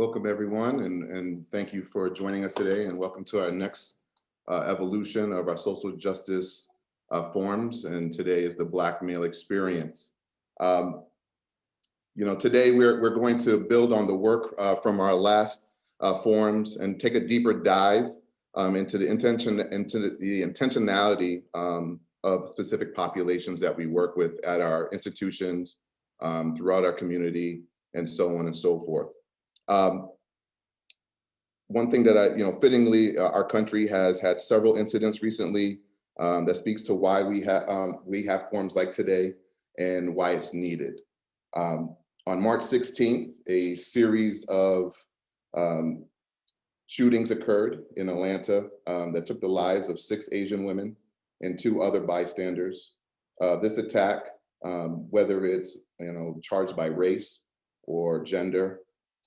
Welcome, everyone, and, and thank you for joining us today, and welcome to our next uh, evolution of our social justice uh, forums, and today is the Black male experience. Um, you know, today we're, we're going to build on the work uh, from our last uh, forums and take a deeper dive um, into the intention, into the intentionality um, of specific populations that we work with at our institutions, um, throughout our community, and so on and so forth. Um, one thing that I, you know, fittingly, uh, our country has had several incidents recently um, that speaks to why we have um, we have forums like today and why it's needed. Um, on March 16th, a series of um, shootings occurred in Atlanta um, that took the lives of six Asian women and two other bystanders. Uh, this attack, whether it's you know charged by race or gender,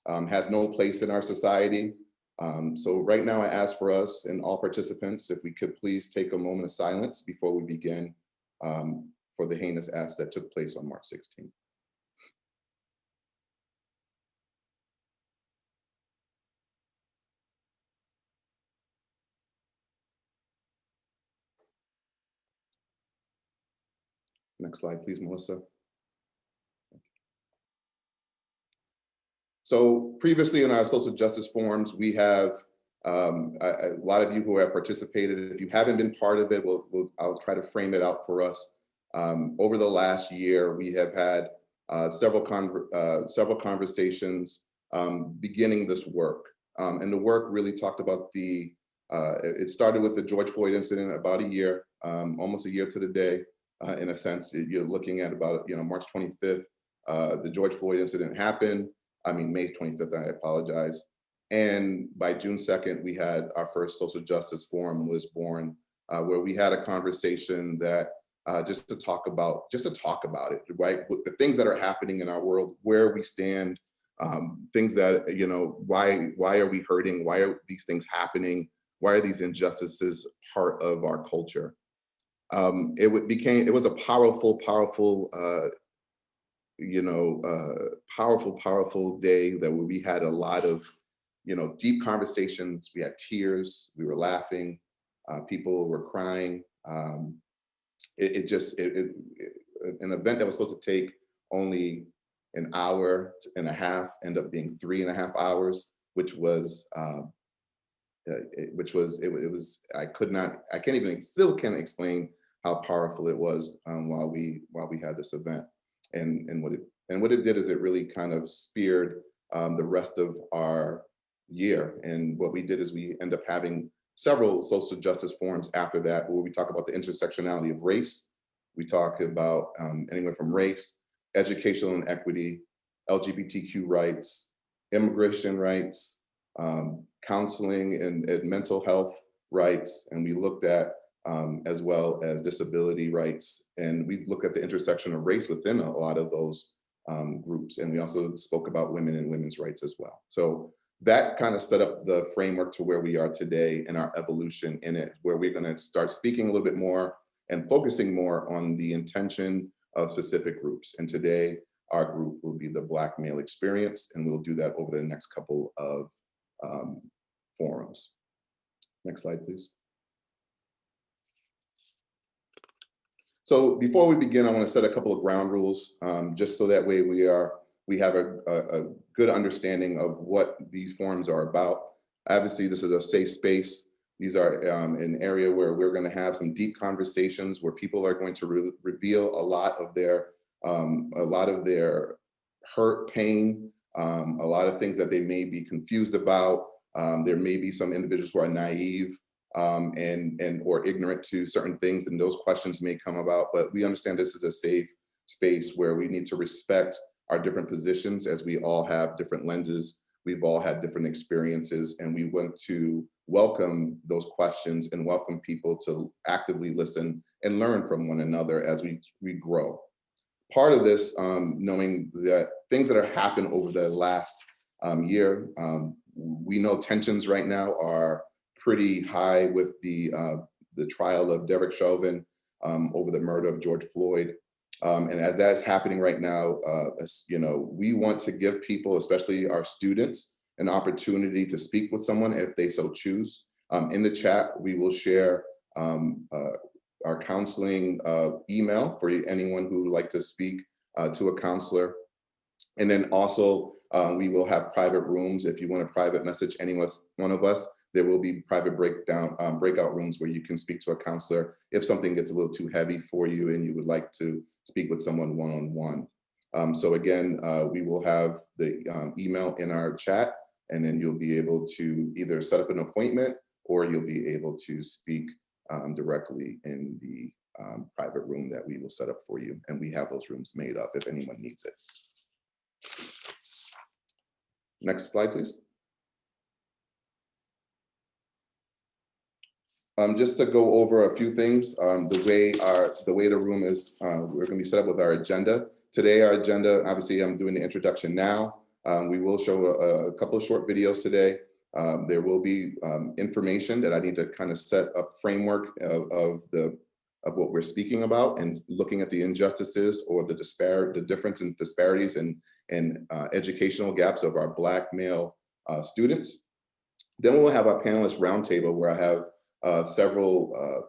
um, has no place in our society. Um, so right now I ask for us and all participants, if we could please take a moment of silence before we begin um, for the heinous acts that took place on March 16th. Next slide, please, Melissa. So previously in our social justice forums, we have um, a, a, lot of you who have participated. If you haven't been part of it, we'll, we'll I'll try to frame it out for us. Um, over the last year, we have had uh, several uh, several conversations um, beginning this work. Um, and the work really talked about the, uh, it started with the George Floyd incident about a year, um, almost a year to the day, uh, in a sense. You're looking at about, you know, March 25th, uh, the George Floyd incident happened. I mean, May 25th, I apologize. And by June 2nd, we had our first social justice forum was born, uh, where we had a conversation that uh, just to talk about, just to talk about it, right? The things that are happening in our world, where we stand, um, things that, you know, why, why are we hurting? Why are these things happening? Why are these injustices part of our culture? Um, it became, it was a powerful, powerful uh, you know, uh, powerful, powerful day that we had a lot of, you know, deep conversations. We had tears, we were laughing, uh, people were crying. Um, it, it, just, it, it, an event that was supposed to take only an hour and a half ended up being three and a half hours, which was, um, uh, which was, it, it, was, I could not, I can't even, still can't explain how powerful it was um, while we, while we had this event and, and what it and what it did is it really kind of speared um, the rest of our year. And what we did is we end up having several social justice forums after that, where we talk about the intersectionality of race. We talk about um, anywhere from race, educational inequity, LGBTQ rights, immigration rights, um, counseling and, and, mental health rights. And we looked at um, as well as disability rights. And we look at the intersection of race within a lot of those um, groups. And we also spoke about women and women's rights as well. So that kind of set up the framework to where we are today and our evolution in it, where we're gonna start speaking a little bit more and focusing more on the intention of specific groups. And today, our group will be the Black male experience, and we'll do that over the next couple of um, forums. Next slide, please. So before we begin, I want to set a couple of ground rules, um, just so that way we are we have a, a, a, good understanding of what these forums are about. Obviously, this is a safe space. These are um, an area where we're going to have some deep conversations where people are going to re reveal a lot of their um, a lot of their hurt, pain, um, a lot of things that they may be confused about. Um, there may be some individuals who are naive um, and, and or ignorant to certain things and those questions may come about, but we understand this is a safe space where we need to respect our different positions as we all have different lenses. We've all had different experiences and we want to welcome those questions and welcome people to actively listen and learn from one another as we, we grow. Part of this, um, knowing that things that have happened over the last um, year, um, we know tensions right now are pretty high with the uh, the trial of Derek Chauvin um, over the murder of George Floyd. Um, and as that is happening right now, uh, you know, we want to give people, especially our students, an opportunity to speak with someone if they so choose. Um, in the chat, we will share um, uh, our counseling uh, email for anyone who would like to speak uh, to a counselor. And then also, um, we will have private rooms. If you want a private message anyone one of us, there will be private breakdown um, breakout rooms where you can speak to a counselor if something gets a little too heavy for you and you would like to speak with someone one-on-one. -on -one. um, so again, uh, we will have the um, email in our chat and then you'll be able to either set up an appointment or you'll be able to speak um, directly in the um, private room that we will set up for you. And we have those rooms made up if anyone needs it. Next slide, please. Um, just to go over a few things, um, the way our the way the room is, uh, we're going to be set up with our agenda. Today, our agenda, obviously, I'm doing the introduction now. Um, we will show a, a, couple of short videos today. Um, there will be um, information that I need to kind of set up framework of, of, the of what we're speaking about and looking at the injustices or the disparate the difference in disparities and and uh, educational gaps of our black male uh, students. Then we'll have our panelist roundtable where I have several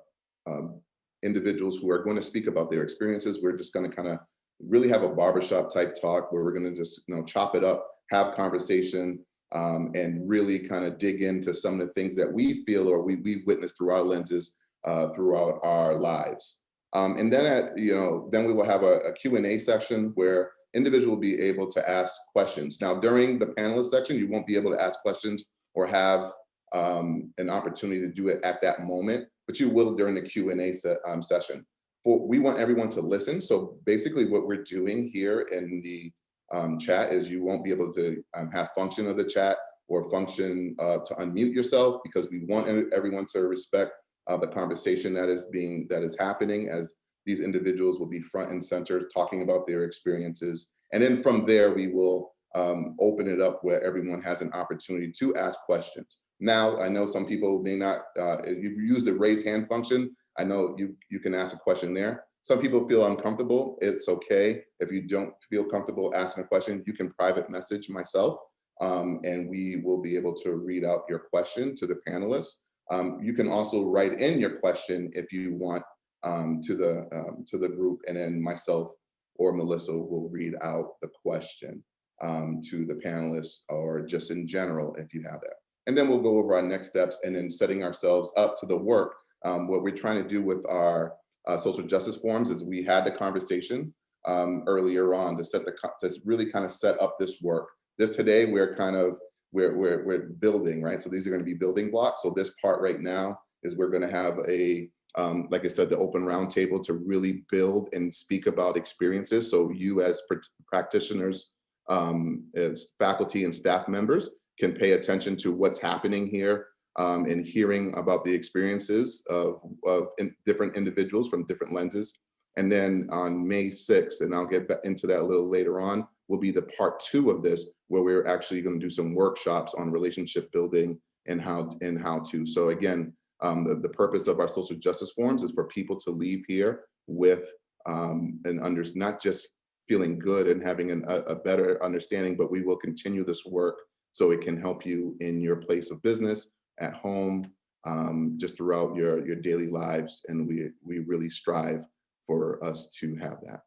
uh, um, individuals who are going to speak about their experiences. We're just going to kind of really have a barbershop type talk where we're going to just you know chop it up, have conversation, um, and really kind of dig into some of the things that we feel or we, we've witnessed through our lenses uh, throughout our lives. Um, and then, at, you know, then we will have a, a Q&A section where individual will be able to ask questions. Now, during the panelist section, you won't be able to ask questions or have um, an opportunity to do it at that moment, but you will during the Q&A se um, session. For, we want everyone to listen. So basically what we're doing here in the um, chat is you won't be able to um, have function of the chat or function uh, to unmute yourself because we want everyone to respect uh, the conversation that is being that is happening as these individuals will be front and center talking about their experiences. And then from there, we will um, open it up where everyone has an opportunity to ask questions. Now, I know some people may not, uh, if you use the raise hand function, I know you, you can ask a question there. Some people feel uncomfortable. It's okay. If you don't feel comfortable asking a question, you can private message myself um, and we will be able to read out your question to the panelists. Um, you can also write in your question if you want um, to the um, to the group and then myself or Melissa will read out the question um, to the panelists or just in general if you have that. And then we'll go over our next steps and then setting ourselves up to the work. Um, what we're trying to do with our uh, social justice forums is we had the conversation um, earlier on to set the to really kind of set up this work. This today we're kind of we're we're we're building right. So these are going to be building blocks. So this part right now is we're going to have a um, like I said, the open roundtable to really build and speak about experiences. So you as pr practitioners, um, as faculty and staff members can pay attention to what's happening here um, and hearing about the experiences of, of in different individuals from different lenses. And then on May 6th, and I'll get into that a little later on, will be the part two of this, where we're actually going to do some workshops on relationship building and how and how to. So again, um, the, the purpose of our social justice forums is for people to leave here with um, and under not just feeling good and having an, a, a better understanding, but we will continue this work so it can help you in your place of business, at home, um, just throughout your, your daily lives. And we, we really strive for us to have that.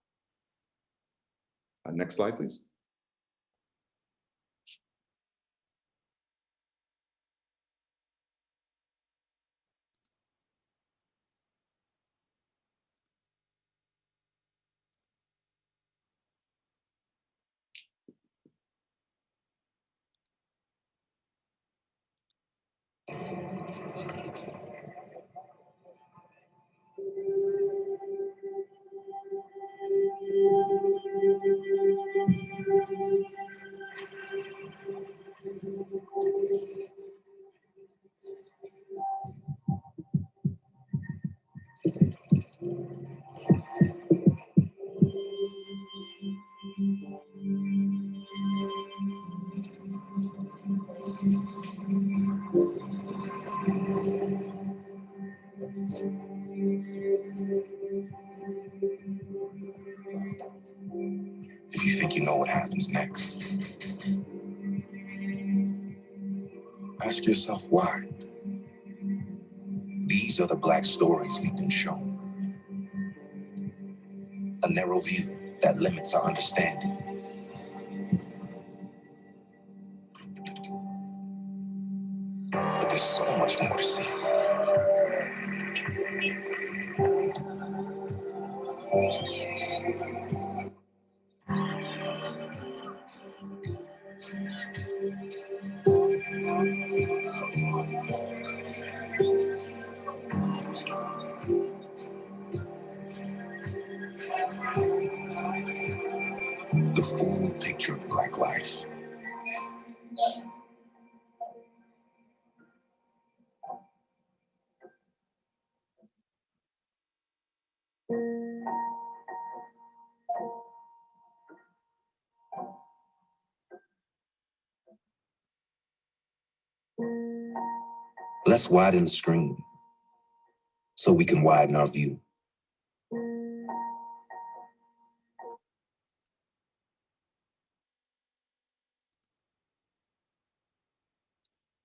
Uh, next slide, please. You know what happens next. Ask yourself why. These are the black stories we've been shown. A narrow view that limits our understanding. But there's so much more to see. The full picture of Black life. Let's widen the screen so we can widen our view.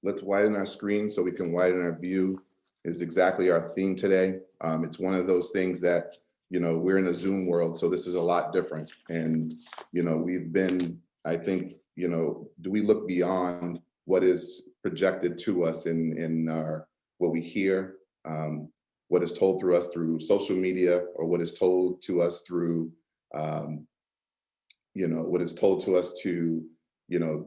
Let's widen our screen so we can widen our view is exactly our theme today. Um, it's one of those things that, you know, we're in a Zoom world, so this is a lot different. And, you know, we've been, I think, you know, do we look beyond what is projected to us in, in our, what we hear, um, what is told through us through social media or what is told to us through, um, you know, what is told to us to, you know,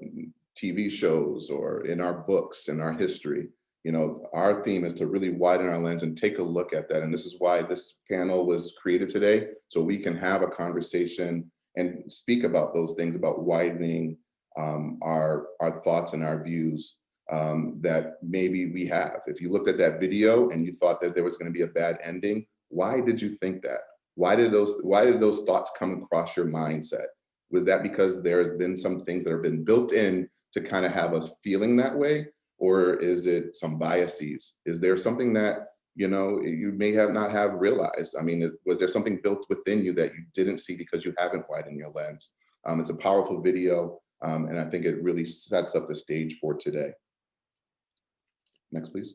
TV shows or in our books and our history. You know, our theme is to really widen our lens and take a look at that. And this is why this panel was created today, so we can have a conversation and speak about those things, about widening um, our, our thoughts and our views um, that maybe we have. If you looked at that video and you thought that there was gonna be a bad ending, why did you think that? Why did those, why did those thoughts come across your mindset? Was that because there has been some things that have been built in to kind of have us feeling that way? Or is it some biases? Is there something that, you know, you may have not have realized? I mean, was there something built within you that you didn't see because you haven't widened your lens? Um, it's a powerful video, um, and I think it really sets up the stage for today. Next, please.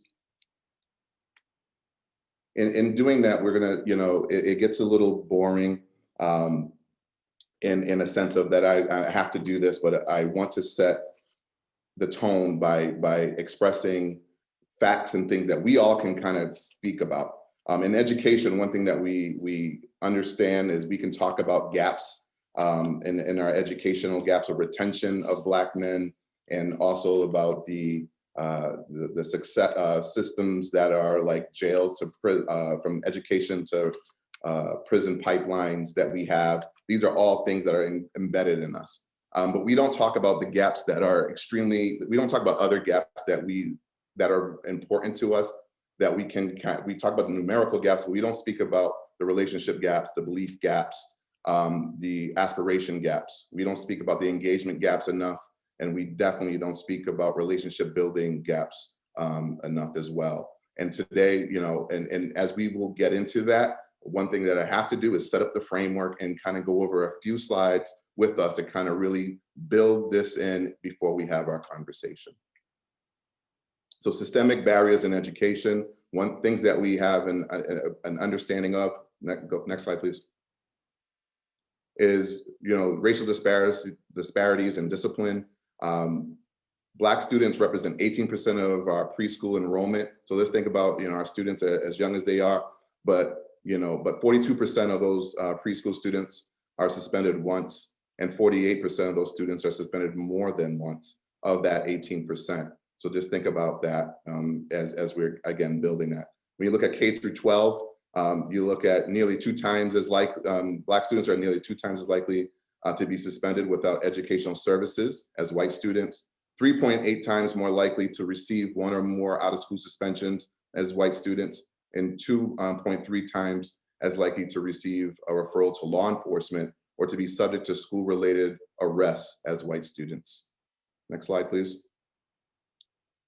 In, in doing that, we're gonna, you know, it, it gets a little boring um, in, in a sense of that I, I have to do this, but I want to set the tone by by expressing facts and things that we all can kind of speak about. Um, in education, one thing that we we understand is we can talk about gaps um, in, in our educational gaps of retention of Black men and also about the uh, the, the success uh, systems that are like jail to uh, from education to uh, prison pipelines that we have. These are all things that are in, embedded in us. Um, but we don't talk about the gaps that are extremely, we don't talk about other gaps that we, that are important to us, that we can, we talk about the numerical gaps, but we don't speak about the relationship gaps, the belief gaps, um, the aspiration gaps. We don't speak about the engagement gaps enough, and we definitely don't speak about relationship building gaps um, enough as well. And today, you know, and, and as we will get into that, one thing that I have to do is set up the framework and kind of go over a few slides with us to kind of really build this in before we have our conversation. So systemic barriers in education, one things that we have an, an understanding of, next, next slide please, is you know racial disparities, disparities in discipline. Um, Black students represent 18% of our preschool enrollment. So let's think about you know our students are as young as they are, but you know, but 42% of those uh, preschool students are suspended once and 48% of those students are suspended more than once of that 18%. So just think about that um, as, as we're, again, building that. When you look at K through 12, um, you look at nearly two times as like, um, Black students are nearly two times as likely uh, to be suspended without educational services as white students, 3.8 times more likely to receive one or more out of school suspensions as white students, and 2.3 um, times as likely to receive a referral to law enforcement or to be subject to school-related arrests as white students. Next slide, please.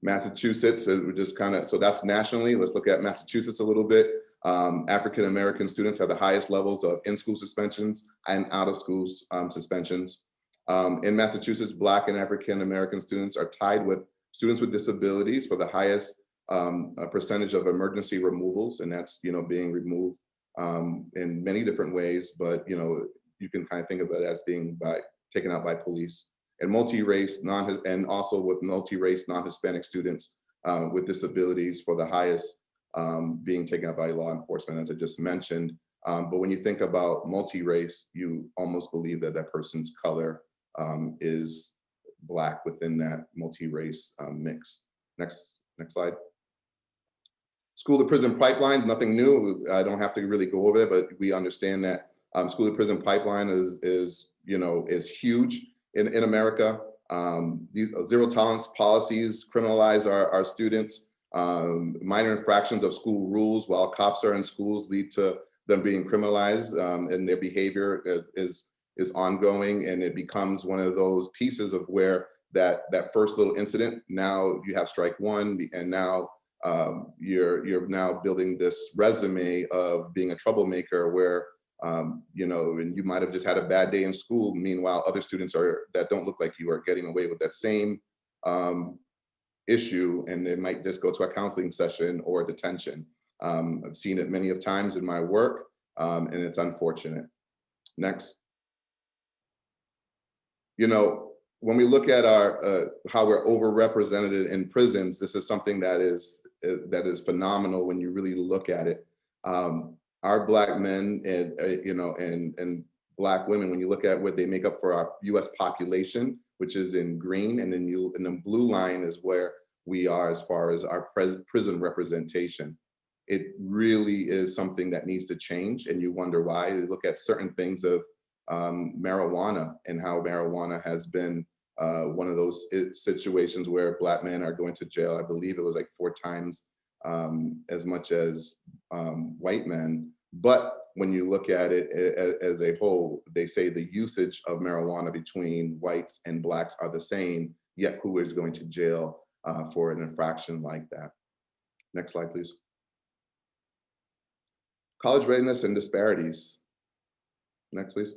Massachusetts, we just kind of, so that's nationally. Let's look at Massachusetts a little bit. Um, African-American students have the highest levels of in-school suspensions and out-of-school um, suspensions. Um, in Massachusetts, Black and African-American students are tied with students with disabilities for the highest um, uh, percentage of emergency removals, and that's, you know, being removed um, in many different ways, but, you know, you can kind of think of it as being by taken out by police and multi-race, non, and also with multi-race, non-Hispanic students uh, with disabilities for the highest um, being taken out by law enforcement, as I just mentioned. Um, but when you think about multi-race, you almost believe that that person's color um, is black within that multi-race um, mix. Next, next slide. School to prison pipeline, nothing new. I don't have to really go over it, but we understand that um, school to prison pipeline is, is, you know, is huge in, in America. Um, these zero tolerance policies criminalize our, our students. Um, minor infractions of school rules while cops are in schools lead to them being criminalized um, and their behavior is, is ongoing and it becomes one of those pieces of where that, that first little incident, now you have strike one and now um, you're, you're now building this resume of being a troublemaker where um, you know, and you might have just had a bad day in school. Meanwhile, other students are that don't look like you are getting away with that same um, issue, and they might just go to a counseling session or detention. Um, I've seen it many of times in my work, um, and it's unfortunate. Next. You know, when we look at our uh, how we're overrepresented in prisons, this is something that is uh, that is phenomenal when you really look at it. Um, our black men and uh, you know and and black women when you look at what they make up for our US population which is in green and then you and the blue line is where we are as far as our prison representation. It really is something that needs to change and you wonder why. You look at certain things of um, marijuana and how marijuana has been uh, one of those situations where black men are going to jail. I believe it was like four times um, as much as um, white men. But when you look at it as a whole, they say the usage of marijuana between whites and blacks are the same, yet who is going to jail uh, for an infraction like that? Next slide, please. College readiness and disparities. Next, please.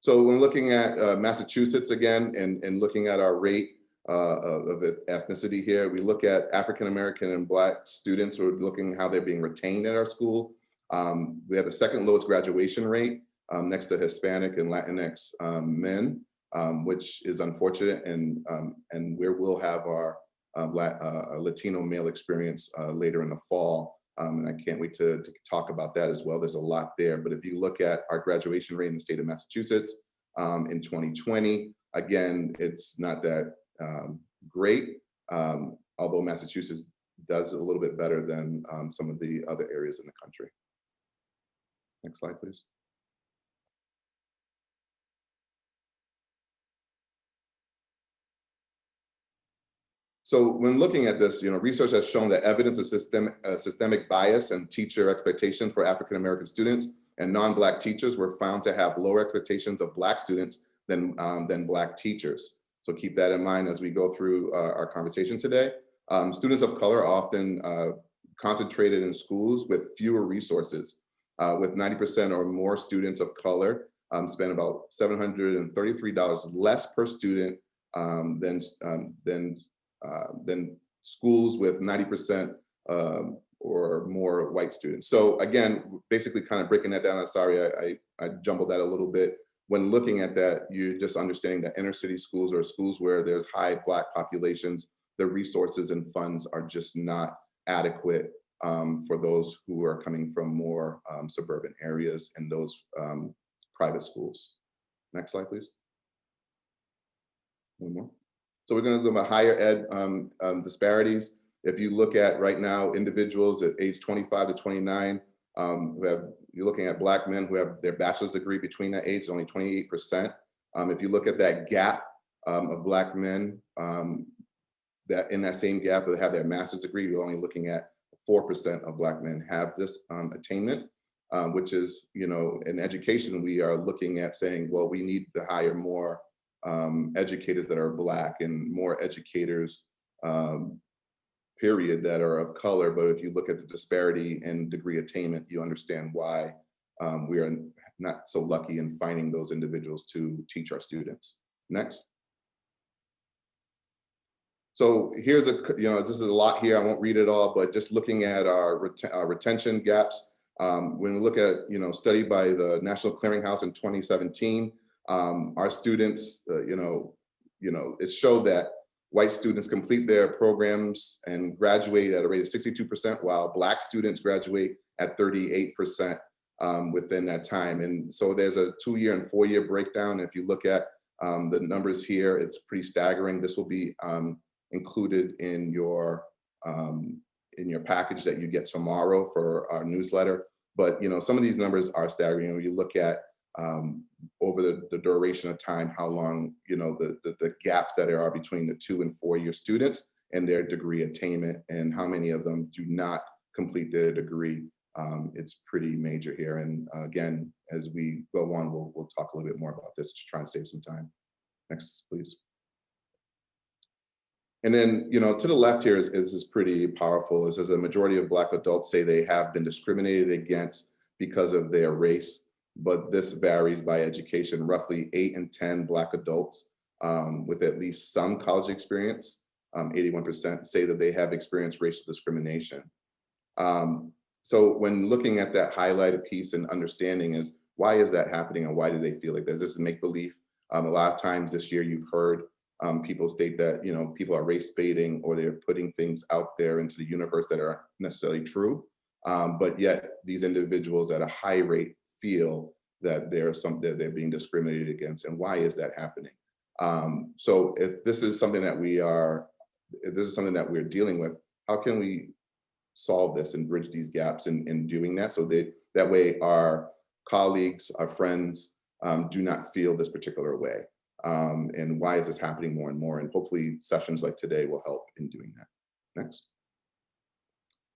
So when looking at uh, Massachusetts again and, and looking at our rate uh, of ethnicity here. We look at African American and Black students. We're looking how they're being retained at our school. Um, we have the second lowest graduation rate um, next to Hispanic and Latinx um, men, um, which is unfortunate. And um, and we will have our uh, uh, Latino male experience uh, later in the fall. Um, and I can't wait to, to, talk about that as well. There's a lot there. But if you look at our graduation rate in the state of Massachusetts in 2020, again, it's not that great, although Massachusetts does a little bit better than some of the other areas in the country. Next slide, please. So when looking at this, you know, research has shown that evidence of systemic, uh, systemic bias and teacher expectation for African-American students and non-Black teachers were found to have lower expectations of Black students than, um, than Black teachers. So keep that in mind as we go through uh, our conversation today. Um, students of color are often uh, concentrated in schools with fewer resources, uh, with 90% or more students of color um, spend about $733 less per student um, than, um, than, uh, than schools with 90% um, or more white students. So again, basically kind of breaking that down, I'm sorry, I, I, I jumbled that a little bit when looking at that, you're just understanding that inner city schools or schools where there's high Black populations, the resources and funds are just not adequate um, for those who are coming from more um, suburban areas and those um, private schools. Next slide, please. One more. So we're going to go about higher ed um, um, disparities. If you look at right now, individuals at age 25 to 29 um, who have you're looking at black men who have their bachelor's degree between that age, only 28%. Um, if you look at that gap of black men that in that same gap that have their master's degree, you're only looking at 4% of black men have this um, attainment, um, which is, you know, in education, we are looking at saying, well, we need to hire more um, educators that are black and more educators um, period that are of color, but if you look at the disparity in degree attainment, you understand why um, we are not so lucky in finding those individuals to teach our students. Next. So here's a, you know, this is a lot here. I won't read it all, but just looking at our, reten- our retention gaps. Um, when we look at, you know, study by the National Clearinghouse in 2017, um, our students, uh, you know, you know, it showed that white students complete their programs and graduate at a rate of 62%, while Black students graduate at 38% um, within that time. And so there's a two-year and four-year breakdown. If you look at um, the numbers here, it's pretty staggering. This will be um, included in your um, in your package that you get tomorrow for our newsletter. But you know, some of these numbers are staggering. When you look at um, over the, the duration of time, how long, you know, the, the, the gaps that there are between the two and four year students and their degree attainment and how many of them do not complete their degree. Um, it's pretty major here. And uh, again, as we go on, we'll, we'll talk a little bit more about this to try and save some time. Next, please. And then, you know, to the left here is, is, is pretty powerful. It says a majority of Black adults say they have been discriminated against because of their race but this varies by education. Roughly eight in 10 Black adults um, with at least some college experience, 81% um, say that they have experienced racial discrimination. Um, so when looking at that highlighted piece and understanding is why is that happening and why do they feel like this? This is make believe. Um, a lot of times this year you've heard um, people state that you know people are race baiting or they're putting things out there into the universe that are necessarily true. Um, but yet these individuals at a high rate feel that there's some that they're being discriminated against. And why is that happening? Um, so if this is something that we are if this is something that we're dealing with how can we solve this and bridge these gaps in, in doing that? So that that way our colleagues our friends um, do not feel this particular way um, and why is this happening more and more? And hopefully sessions like today will help in doing that. Next.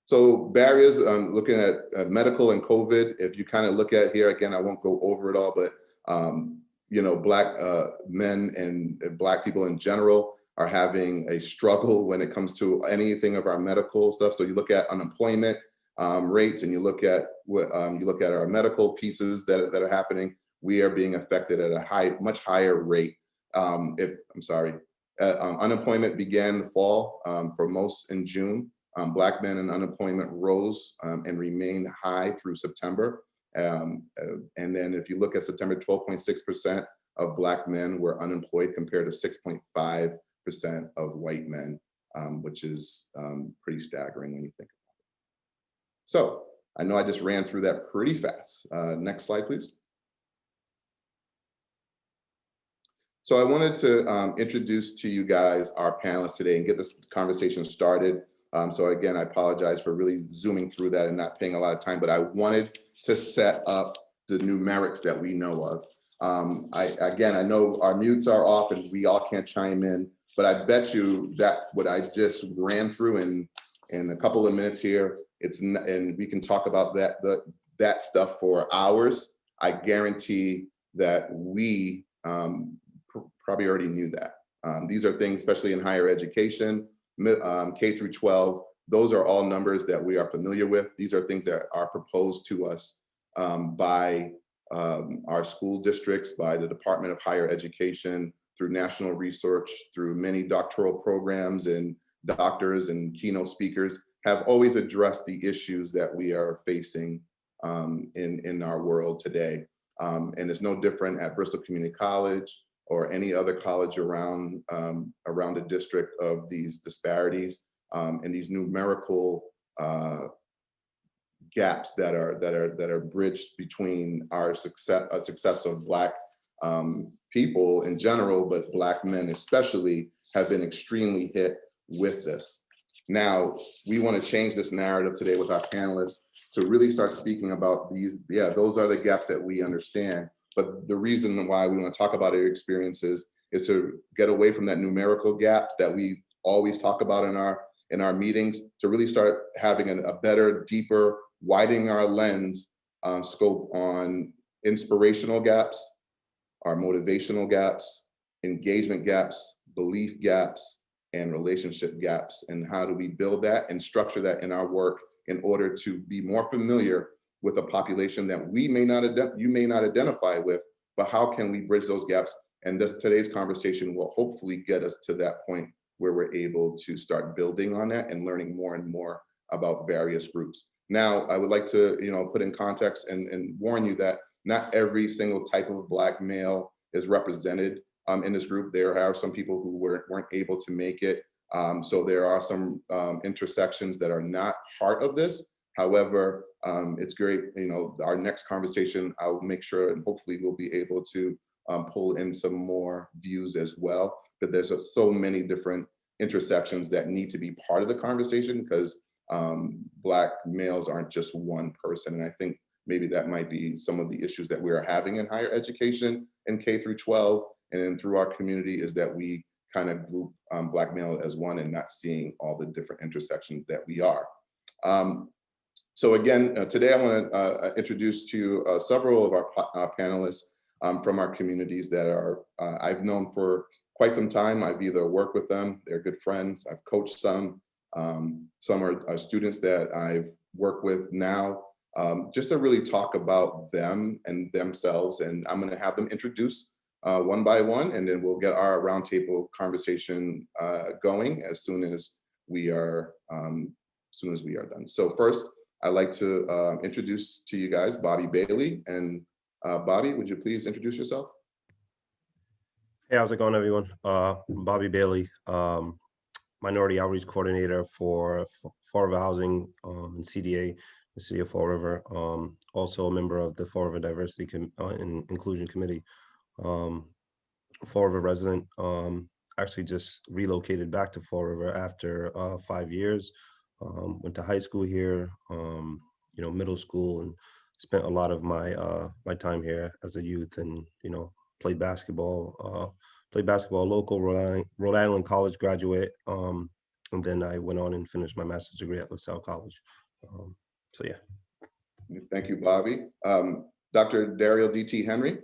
So barriers, um, looking at uh, medical and COVID, if you kind of look at here, again, I won't go over it all, but um, you know, black uh, men and, and black people in general are having a struggle when it comes to anything of our medical stuff. So you look at unemployment um, rates and you look at what um, you look at our medical pieces that, that are happening, we are being affected at a high, much higher rate. Um, if I'm sorry, uh, um, unemployment began to fall um, for most in June. Um, black men and unemployment rose um, and remained high through September. Um, uh, and then if you look at September, 12.6% of black men were unemployed compared to 6.5% of white men, which is pretty staggering when you think about it. So I know I just ran through that pretty fast. Uh, next slide, please. So I wanted to um, introduce to you guys our panelists today and get this conversation started. Um, so again, I apologize for really zooming through that and not paying a lot of time, but I wanted to set up the numerics that we know of. Um, I, again, I know our mutes are off and we all can't chime in, but I bet you that what I just ran through in, in a couple of minutes here, it's and we can talk about that, the, that stuff for hours. I guarantee that we um, probably already knew that. Um, these are things, especially in higher education, um, K through 12, those are all numbers that we are familiar with. These are things that are proposed to us um, by um, our school districts, by the Department of Higher Education, through national research, through many doctoral programs and doctors and keynote speakers have always addressed the issues that we are facing um, in, in our world today. Um, and it's no different at Bristol Community College or any other college around um, around the district of these disparities um, and these numerical uh, gaps that are that are that are bridged between our success uh, success of black um, people in general, but black men especially have been extremely hit with this. Now, we want to change this narrative today with our panelists to really start speaking about these, yeah, those are the gaps that we understand, but the reason why we want to talk about our experiences is to get away from that numerical gap that we always talk about in our in our meetings to really start having a, a better, deeper, widening our lens um, scope on inspirational gaps, our motivational gaps, engagement gaps, belief gaps, and relationship gaps. And how do we build that and structure that in our work in order to be more familiar with a population that we may not, you may not identify with, but how can we bridge those gaps? And this today's conversation will hopefully get us to that point where we're able to start building on that and learning more and more about various groups. Now, I would like to, you know, put in context and, and warn you that not every single type of Black male is represented um, in this group. There are some people who weren't, weren't able to make it. Um, so there are some um, intersections that are not part of this. However, um, it's great, you know, our next conversation, I'll make sure and hopefully we'll be able to um, pull in some more views as well. But there's just so many different intersections that need to be part of the conversation because um, Black males aren't just one person. And I think maybe that might be some of the issues that we are having in higher education in K through 12 and then through our community is that we kind of group um, Black male as one and not seeing all the different intersections that we are. Um, so again, uh, today I want to uh, introduce to you uh, several of our uh, panelists um, from our communities that are uh, I've known for quite some time. I've either worked with them, they're good friends, I've coached some, um, some are, are, students that I've worked with now, um, just to really talk about them and themselves. And I'm gonna have them introduce uh, one by one, and then we'll get our roundtable conversation uh, going as soon as we are, um, as soon as we are done. So first, I'd like to uh, introduce to you guys Bobby Bailey. And uh, Bobby, would you please introduce yourself? Hey, how's it going, everyone? Uh, Bobby Bailey, um, Minority Outreach Coordinator for Fall River Housing um, and CDA, the City of Fall River. Um, also a member of the Fall River Diversity Com uh, and Inclusion Committee. Um, Fall River resident, um, actually just relocated back to Fall River after uh, five years. Um, went to high school here, um, you know, middle school, and spent a lot of my uh, my time here as a youth, and you know, played basketball. Uh, played basketball local Rhode Island, Rhode Island College graduate, um, and then I went on and finished my master's degree at Lasell College. Um, so yeah. Thank you, Bobby. Um, Dr. Dario D.T. Henry.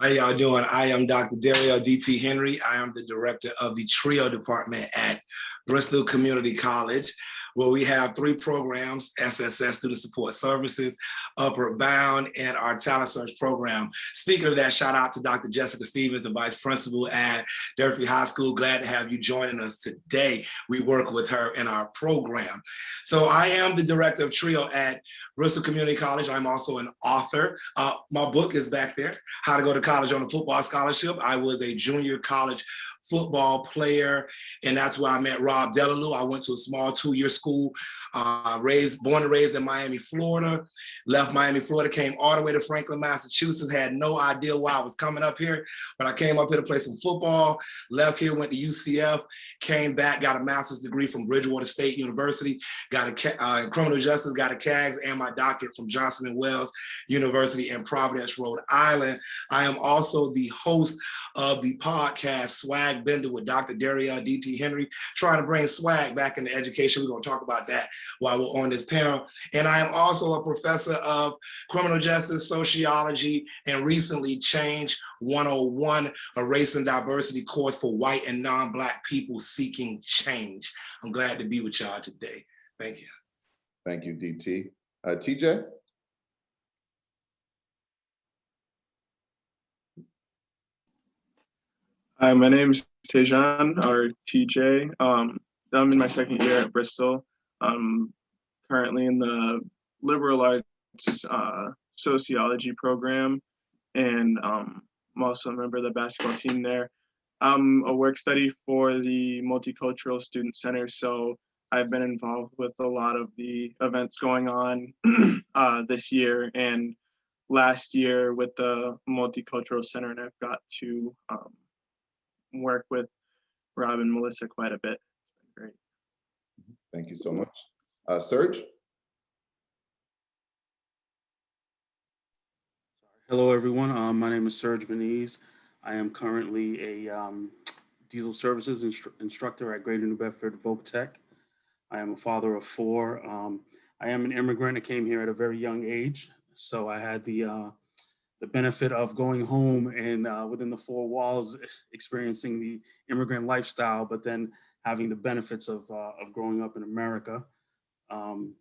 How y'all doing? I am Dr. Dario D.T. Henry. I am the director of the TRIO department at Bristol Community College, where we have three programs, SSS Student Support Services, Upward Bound, and our Talent Search program. Speaking of that, shout out to Dr. Jessica Stevens, the Vice Principal at Durfee High School. Glad to have you joining us today. We work with her in our program. So I am the Director of TRIO at Bristol Community College. I'm also an author. Uh, my book is back there, How to Go to College on a Football Scholarship. I was a junior college football player, and that's where I met Rob Delalue. I went to a small two-year school, uh, raised, born and raised in Miami, Florida, left Miami, Florida, came all the way to Franklin, Massachusetts, had no idea why I was coming up here, but I came up here to play some football, left here, went to UCF, came back, got a master's degree from Bridgewater State University, got a uh, criminal justice, got a CAGS, and my doctorate from Johnson and Wales University in Providence, Rhode Island. I am also the host of the podcast Swag Bender with Dr. Dario D.T. Henry, trying to bring swag back into education. We're going to talk about that while we're on this panel. And I am also a professor of criminal justice, sociology, and recently Change 101, a race and diversity course for white and non-Black people seeking change. I'm glad to be with y'all today. Thank you. Thank you, DT. Uh, TJ? Hi, my name is Tejan, or TJ. Um, I'm in my second year at Bristol. I'm currently in the liberal arts uh, sociology program, and um, I'm also a member of the basketball team there. I'm a work study for the Multicultural Student Center, so I've been involved with a lot of the events going on uh, this year and last year with the Multicultural Center, and I've got to um, work with Rob and Melissa quite a bit. Great. Thank you so much. Uh, Serge? Hello, everyone. Um, my name is Serge Beniz. I am currently a um, diesel services instru instructor at Greater New Bedford Voc Tech. I am a father of four. Um, I am an immigrant. I came here at a very young age, so I had the uh, the benefit of going home and uh, within the four walls, experiencing the immigrant lifestyle, but then having the benefits of, uh, of growing up in America. Um,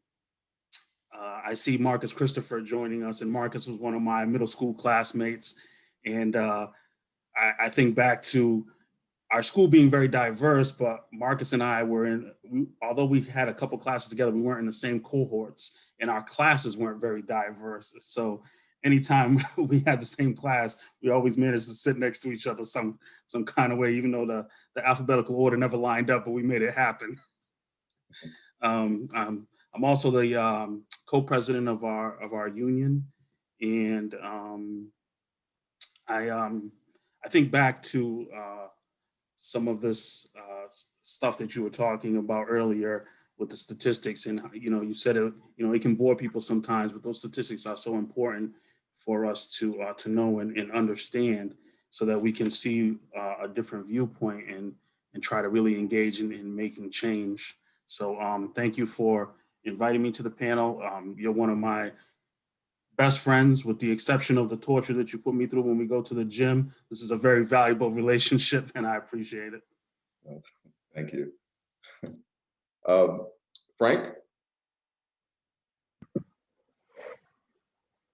uh, I see Marcus Christopher joining us and Marcus was one of my middle school classmates. And uh, I, I, think back to our school being very diverse, but Marcus and I were in, we- although we had a couple classes together, we weren't in the same cohorts and our classes weren't very diverse. So anytime we had the same class, we always managed to sit next to each other some, some kind of way, even though the, the alphabetical order never lined up, but we made it happen. Um, um, I'm also the um, co-president of our, of our union. And um, I, um, I think back to uh, some of this uh, stuff that you were talking about earlier with the statistics and, you know, you said it, you know, it can bore people sometimes, but those statistics are so important for us to, uh, to know and, and understand so that we can see uh, a different viewpoint and, and try to really engage in, in making change. So um, thank you for inviting me to the panel. Um, you're one of my best friends with the exception of the torture that you put me through when we go to the gym. This is a very valuable relationship and I appreciate it. Thank you. Um, Frank?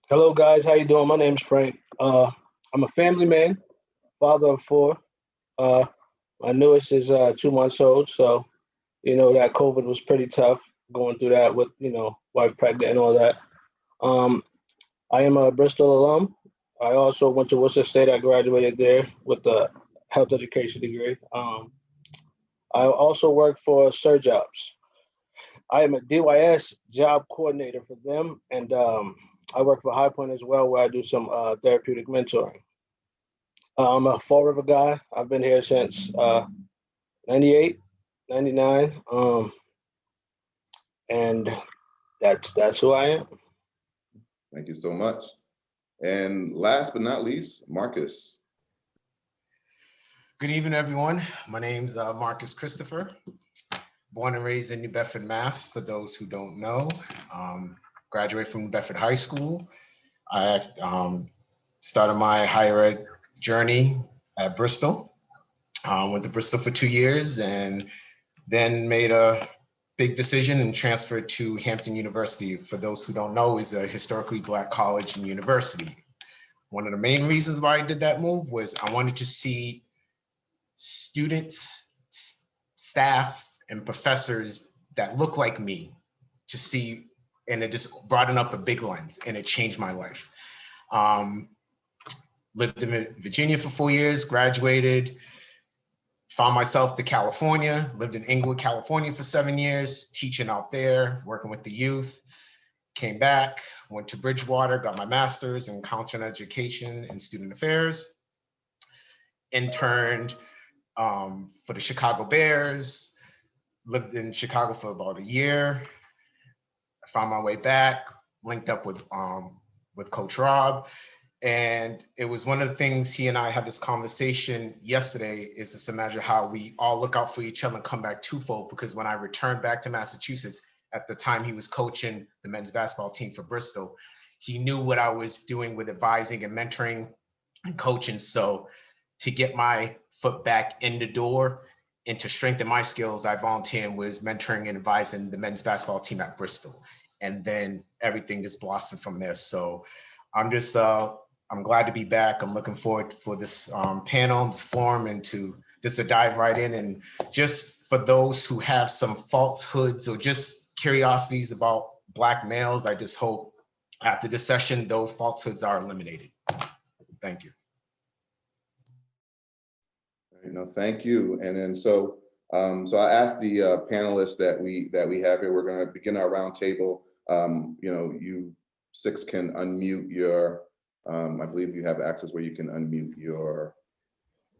Hello, guys. How you doing? My name is Frank. Uh, I'm a family man, father of four. Uh, my newest is uh, two months old, so you know that COVID was pretty tough going through that with you know wife pregnant and all that. Um, I am a Bristol alum. I also went to Worcester State. I graduated there with a health education degree. Um, I also work for SER-Jobs. I am a DYS job coordinator for them, and um, I work for High Point as well, where I do some uh, therapeutic mentoring. Uh, I'm a Fall River guy. I've been here since uh, 98, 99. Um, and that's that's who I am. Thank you so much. And last but not least, Marcus. Good evening, everyone. My name's uh, Marcus Christopher, born and raised in New Bedford, Mass. For those who don't know, um, graduated from Bedford High School. I um, started my higher ed journey at Bristol. Uh, went to Bristol for two years and then made a big decision and transferred to Hampton University. For those who don't know, is a historically black college and university. One of the main reasons why I did that move was I wanted to see students, staff, and professors that look like me to see, and it just broadened up a big lens and it changed my life. Um, lived in Virginia for four years, graduated, found myself to California, lived in Inglewood, California for seven years, teaching out there, working with the youth. Came back, went to Bridgewater, got my master's in counseling education and student affairs. Interned um, for the Chicago Bears, lived in Chicago for about a year. I found my way back, linked up with um, with Coach Rob, and it was one of the things he and I had this conversation yesterday. Is just imagine how we all look out for each other and come back twofold. Because when I returned back to Massachusetts, at the time he was coaching the men's basketball team for Bristol, he knew what I was doing with advising and mentoring and coaching. So to get my foot back in the door and to strengthen my skills, I volunteered and was mentoring and advising the men's basketball team at Bristol. And then everything just blossomed from there. So I'm just, uh, I'm glad to be back. I'm looking forward for this um, panel, this forum, and to just to dive right in. And just for those who have some falsehoods or just curiosities about Black males, I just hope after this session, those falsehoods are eliminated. Thank you. Know, thank you. And then so, um, so I asked the uh, panelists that we that we have here. We're going to begin our roundtable. Um, you know, you six can unmute your. Um, I believe you have access where you can unmute your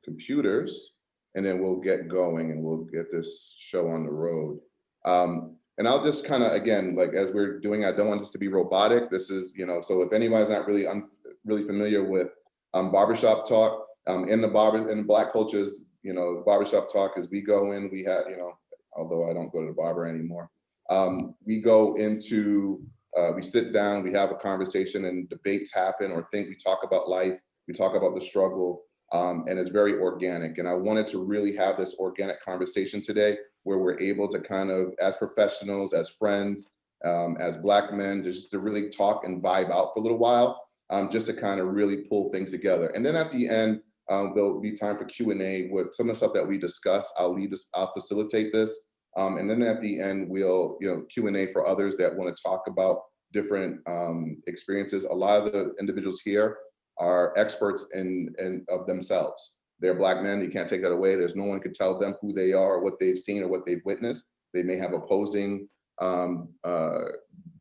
computers, and then we'll get going and we'll get this show on the road. Um, and I'll just kind of again, like as we're doing, I don't want this to be robotic. This is, you know, so if anybody's not really un, really familiar with um, barbershop talk, um, in the barber in black cultures, you know, barbershop talk is we go in, we have, you know, although I don't go to the barber anymore. Um, we go into, uh, we sit down, we have a conversation and debates happen or think we talk about life, we talk about the struggle, um, and it's very organic. And I wanted to really have this organic conversation today where we're able to kind of, as professionals, as friends, um, as black men, just to really talk and vibe out for a little while, um, just to kind of really pull things together. And then at the end, Um, there'll be time for Q and A with some of the stuff that we discuss. I'll lead this, I'll facilitate this. Um, and then at the end, we'll, you know, Q and A for others that want to talk about different um, experiences. A lot of the individuals here are experts in, in of themselves. They're black men, you can't take that away. There's no one can tell them who they are or what they've seen or what they've witnessed. They may have opposing um, uh,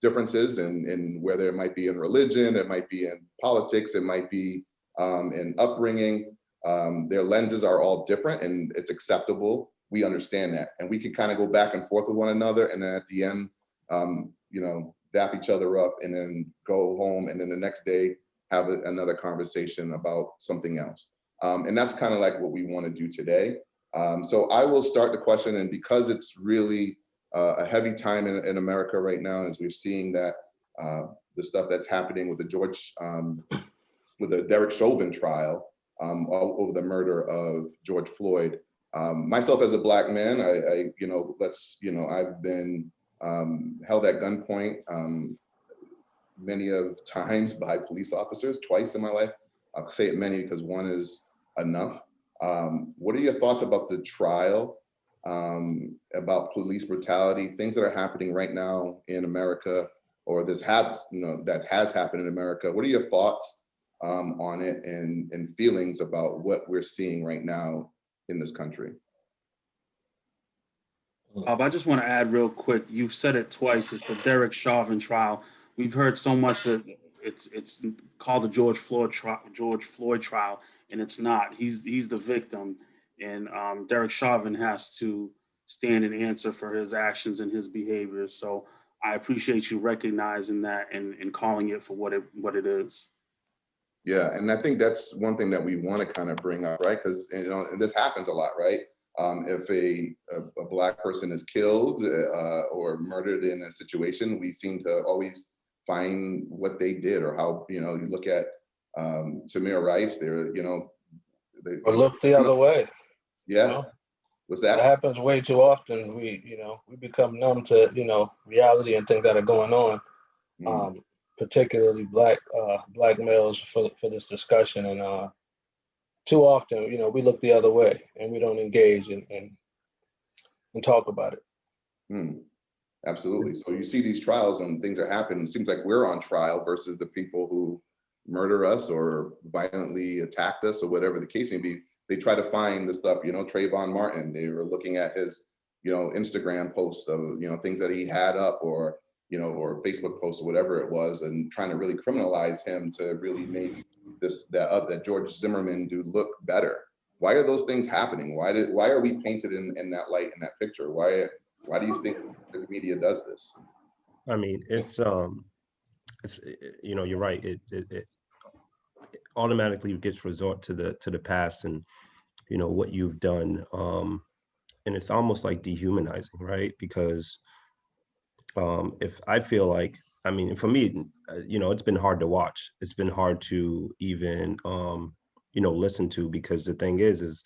differences in, in whether it might be in religion, it might be in politics, it might be um, in upbringing. Um, their lenses are all different and it's acceptable. We understand that. And we can kind of go back and forth with one another. And then at the end, um, you know, dap each other up and then go home. And then the next day, have a- another conversation about something else. Um, and that's kind of like what we want to do today. Um, so I will start the question and because it's really uh, a heavy time in, in America right now, as we're seeing that uh, the stuff that's happening with the George, um, with the Derek Chauvin trial um, over the murder of George Floyd. Um, myself as a black man, I, I, you know, let's, you know, I've been um, held at gunpoint um, many of times by police officers, twice in my life. I'll say it many because one is enough. Um, what are your thoughts about the trial, um, about police brutality, things that are happening right now in America, or this has, you know, that has happened in America? What are your thoughts um, on it and, and feelings about what we're seeing right now in this country? Bob, I just want to add real quick, you've said it twice, it's the Derek Chauvin trial. We've heard so much that it's, it's called the George Floyd trial, George Floyd trial, and it's not. He's, he's the victim. And um, Derek Chauvin has to stand and answer for his actions and his behavior. So I appreciate you recognizing that and, and calling it for what it, what it is. Yeah, and I think that's one thing that we want to kind of bring up, right? Because you know, and this happens a lot, right? Um, if a, a, a black person is killed uh, or murdered in a situation, we seem to always find what they did or how you know you look at um, Tamir Rice. There, you know, they, Or look the other way. you yeah. know? What's That that? happens way too often. We, you know, we become numb to, you know, reality and things that are going on. Mm, um, particularly black uh, black males for for this discussion. And uh, too often, you know, we look the other way and we don't engage and and, and talk about it. mm. Absolutely. So you see these trials and things are happening. It seems like we're on trial versus the people who murder us or violently attacked us or whatever the case may be. They try to find the stuff, you know, Trayvon Martin, they were looking at his, you know, Instagram posts of, you know, things that he had up or, you know, or Facebook posts or whatever it was and trying to really criminalize him to really make this, that, uh, that George Zimmerman dude look better. Why are those things happening? Why did, why are we painted in, in that light, in that picture? Why, why do you think the media does this? I mean, it's, um, it's, you know, you're right. It, it it automatically gets resort to the, to the past and, you know, what you've done. Um, and it's almost like dehumanizing, right? Because, um, if I feel like, I mean, for me, uh, you know, it's been hard to watch. It's been hard to even, um, you know, listen to because the thing is, is,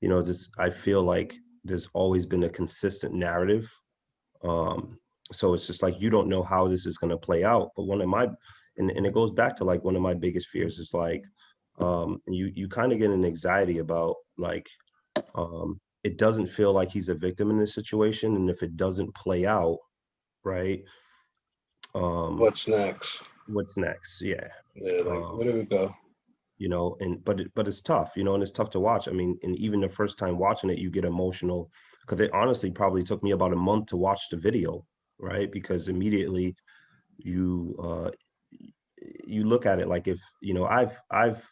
you know, this, I feel like there's always been a consistent narrative. Um, so it's just like you don't know how this is going to play out but one of my and, and it goes back to like one of my biggest fears is like um you you kind of get an anxiety about like um it doesn't feel like he's a victim in this situation and if it doesn't play out right? Um What's next? what's next? Yeah. Yeah, like, Um, where do we go? you know and but it, but it's tough you know and it's tough to watch. I mean and even the first time watching it you get emotional because it honestly probably took me about a month to watch the video right? Because immediately you uh you look at it like if you know i've i've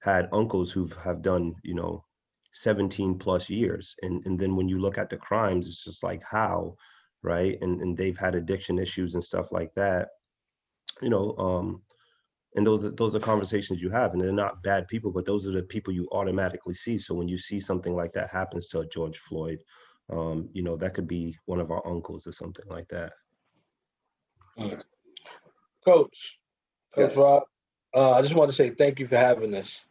had uncles who have done you know 17 plus years and and then when you look at the crimes it's just like how right and and they've had addiction issues and stuff like that you know um and those are those are conversations you have and they're not bad people but those are the people you automatically see so when you see something like that happens to a george floyd um you know that could be one of our uncles or something like that Coach, Coach Yes. Rob, uh, I just want to say thank you for having us.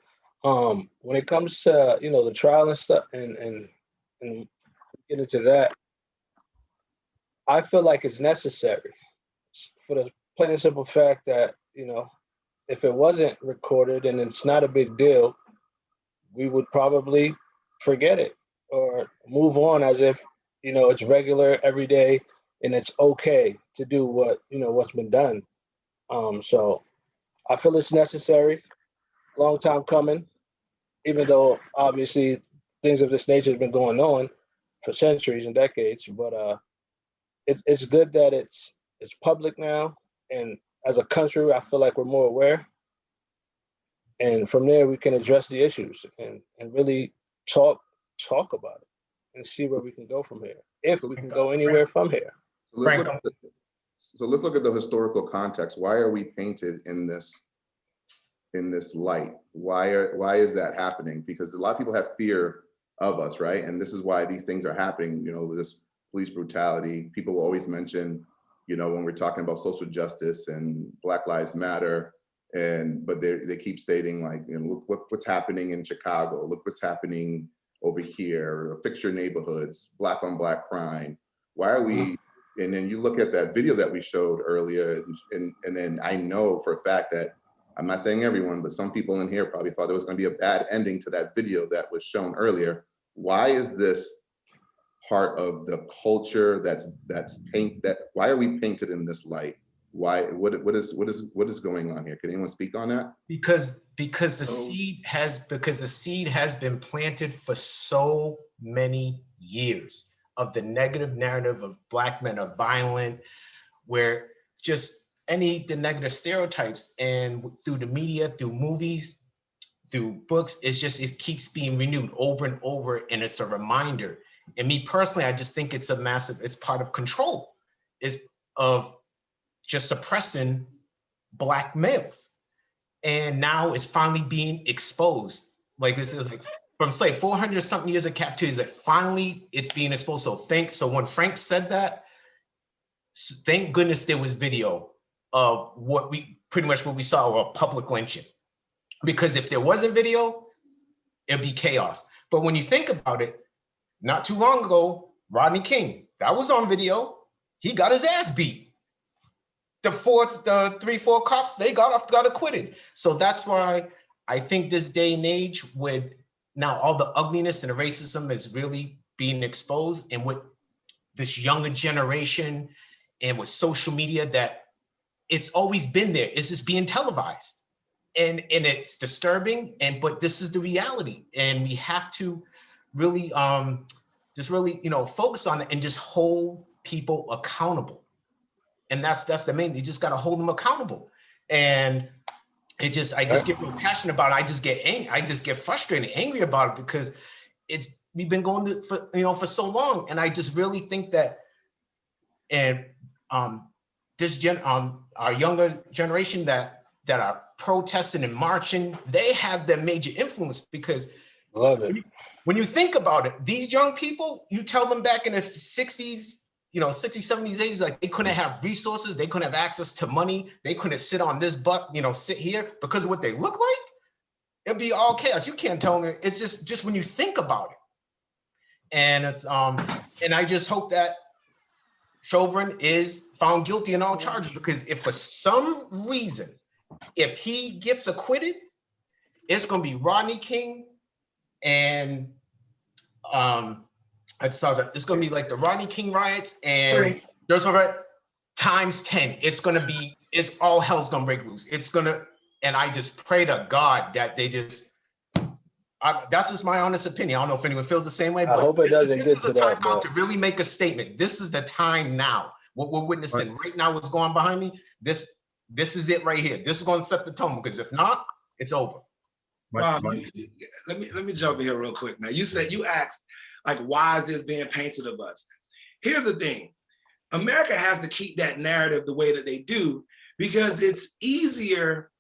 Um, when it comes to you know the trial and stuff, and and and get into that, I feel like it's necessary for the plain and simple fact that you know if it wasn't recorded and it's not a big deal, we would probably forget it or move on as if, you know, it's regular every day and it's okay to do what, you know, what's been done. Um, so I feel it's necessary, long time coming, even though obviously things of this nature have been going on for centuries and decades, but uh, it, it's good that it's it's public now, and as a country, I feel like we're more aware. And from there, we can address the issues and and really talk talk about it and see where we can go from here, if we can go anywhere from here. So let's look at the- So let's look at the historical context. Why are we painted in this, in this light? Why are, why is that happening? Because a lot of people have fear of us, right? And this is why these things are happening, you know, this police brutality. People always mention, you know, when we're talking about social justice and Black Lives Matter, and, but they, they keep stating like, you know, look, look what's happening in Chicago, look what's happening over here, fix your neighborhoods, black on black crime. Why are we, uh-huh. and then you look at that video that we showed earlier, and, and then I know for a fact that, I'm not saying everyone, but some people in here probably thought there was gonna be a bad ending to that video that was shown earlier. Why is this part of the culture that's, that's paint, that, why are we painted in this light? Why, what, what is, what is, what is going on here? Can anyone speak on that? Because, because the So- seed has, because the seed has been planted for so many years of the negative narrative of black men are violent, where just any, the negative stereotypes and through the media, through movies, through books, it's just, it keeps being renewed over and over and it's a reminder. And me personally, I just think it's a massive, it's part of control. Is of just suppressing black males. And now it's finally being exposed. Like this is like from say 400 something years of captivity that finally it's being exposed. So thank, so when Frank said that, thank goodness there was video of what we, pretty much what we saw, a public lynching. Because if there wasn't video, it'd be chaos. But when you think about it, not too long ago, Rodney King, that was on video. He got his ass beat the fourth, the three, four cops, they got off, got acquitted. So that's why I think this day and age with now all the ugliness and the racism is really being exposed and with this younger generation and with social media that it's always been there. It's just being televised. And, and it's disturbing and but this is the reality and we have to really um just really you know focus on it and just hold people accountable. And that's that's the main you just got to hold them accountable. And it just i just get real passionate about it. I just get angry i just get frustrated angry about it because it's we've been going to, for you know for so long. And i just really think that and um this gen um our younger generation that that are protesting and marching they have the major influence because Love it. When you think about it, these young people, you tell them back in the 60s, you know, 60s, 70s, 80s, like they couldn't have resources, they couldn't have access to money, they couldn't sit on this butt, you know, sit here because of what they look like. It'd be all chaos. You can't tell them. It's just just when you think about it. And it's um, and I just hope that Chauvin is found guilty in all charges because if for some reason, if he gets acquitted, it's gonna be Rodney King and um I saw that it's gonna be like the Rodney King riots and there's over times 10. It's gonna be it's all hell's gonna break loose. It's gonna and I just pray to God that they just I, that's just my honest opinion. I don't know if anyone feels the same way, but I hope it this doesn't this get is to the time that, now to really make a statement. This is the time now. What we're witnessing right now, what's going behind me, this this is it right here. This is going to set the tone because if not, it's over. My- Bob, you- you- let me let me jump in here real quick. Now, you said you asked, like, why is this being painted of us? Here's the thing: America has to keep that narrative the way that they do because it's easier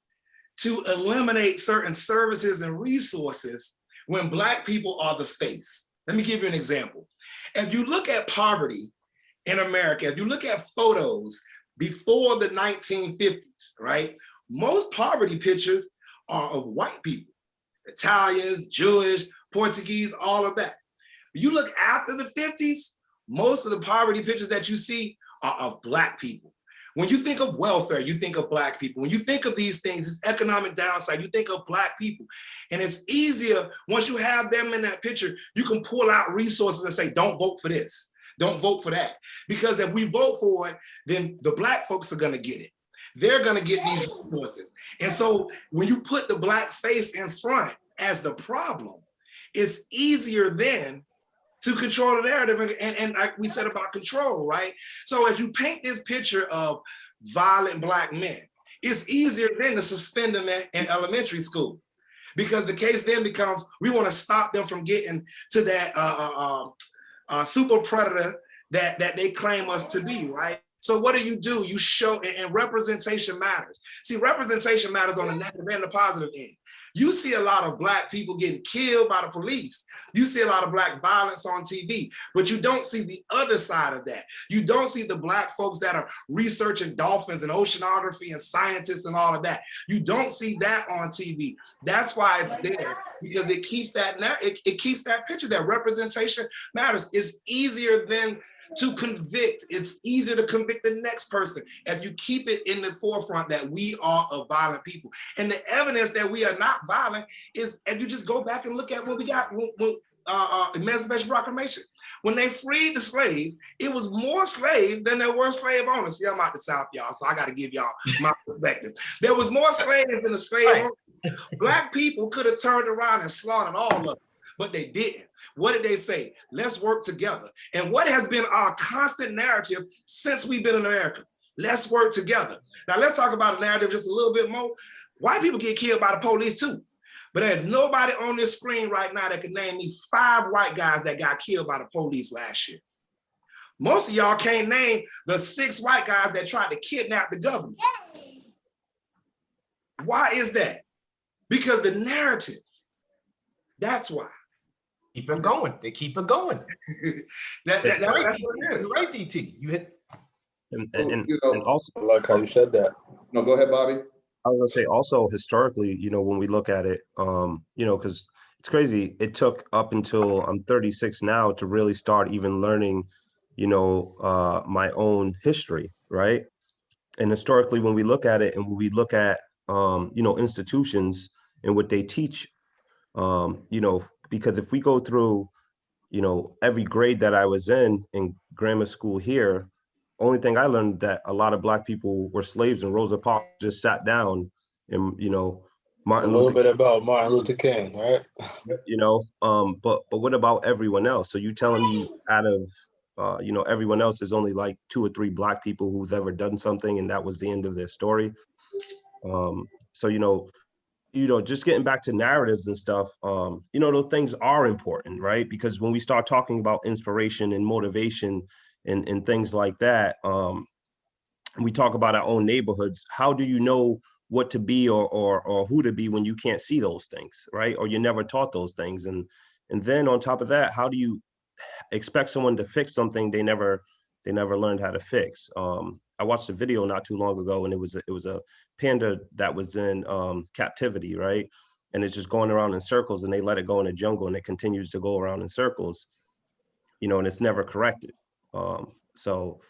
to eliminate certain services and resources when Black people are the face. Let me give you an example. If you look at poverty in America, if you look at photos before the 1950s, right? Most poverty pictures are of white people. Italians, Jewish, Portuguese, all of that. You look after the 50s, most of the poverty pictures that you see are of black people. When you think of welfare, you think of black people. When you think of these things, it's economic downside, you think of black people. And it's easier, once you have them in that picture, you can pull out resources and say, don't vote for this, don't vote for that. Because if we vote for it, then the black folks are gonna get it. They're gonna get these resources. And so when you put the black face in front as the problem, it's easier then to control the narrative. And, and, like we said about control, right? So as you paint this picture of violent black men, it's easier then to suspend them in, in elementary school. Because the case then becomes, we wanna stop them from getting to that uh, uh, um, uh, super predator that, that they claim us to be, right? So what do you do? You show, and, representation matters. See, representation matters on the negative and the positive end. You see a lot of black people getting killed by the police. You see a lot of black violence on TV, but you don't see the other side of that. You don't see the black folks that are researching dolphins and oceanography and scientists and all of that. You don't see that on TV. That's why it's there because it keeps that it, it keeps that picture. That representation matters. It's easier than to convict. It's easier to convict the next person if you keep it in the forefront that we are a violent people. And the evidence that we are not violent is if you just go back and look at what we got when, when uh, uh, Emancipation Proclamation. When they freed the slaves, it was more slaves than there were slave owners. See, I'm out the South, y'all, so I got to give y'all my perspective. There was more slaves than the slave owners. Black people could have turned around and slaughtered all of them but they didn't. What did they say? Let's work together. And what has been our constant narrative since we've been in America? Let's work together. Now let's talk about a narrative just a little bit more. White people get killed by the police too. But there's nobody on this screen right now that can name me five white guys that got killed by the police last year. Most of y'all can't name the six white guys that tried to kidnap the governor. Why is that? Because the narrative, that's why. Keep it going. They keep it going. that, that, that, right, that's what it is. You're right, DT. You hit. And, and, and, You know- and also, I like how you said that. No, go ahead, Bobby. I was gonna say also historically, you know, when we look at it, um, you know, because it's crazy. It took up until I'm 36 now to really start even learning, you know, uh, my own history, right? And historically, when we look at it and when we look at, um, you know, institutions and what they teach, um, you know, because if we go through, you know, every grade that I was in in grammar school here, only thing I learned that a lot of black people were slaves and Rosa Parks just sat down and, you know, Martin A little Luther bit about Martin Luther King, right? you know um but but what about everyone else so you telling me out of uh you know everyone else is only like two or three black people who's ever done something and that was the end of their story um so you know you know just getting back to narratives and stuff um you know those things are important right because when we start talking about inspiration and motivation and and things like that um we talk about our own neighborhoods how do you know what to be or or or who to be when you can't see those things, right? Or you're never taught those things. And and then on top of that, how do you expect someone to fix something they never they never learned how to fix? Um, I watched a video not too long ago, and it was a, it was a panda that was in um, captivity, right? And it's just going around in circles, and they let it go in the jungle, and it continues to go around in circles, you know, and it's never corrected. Um, so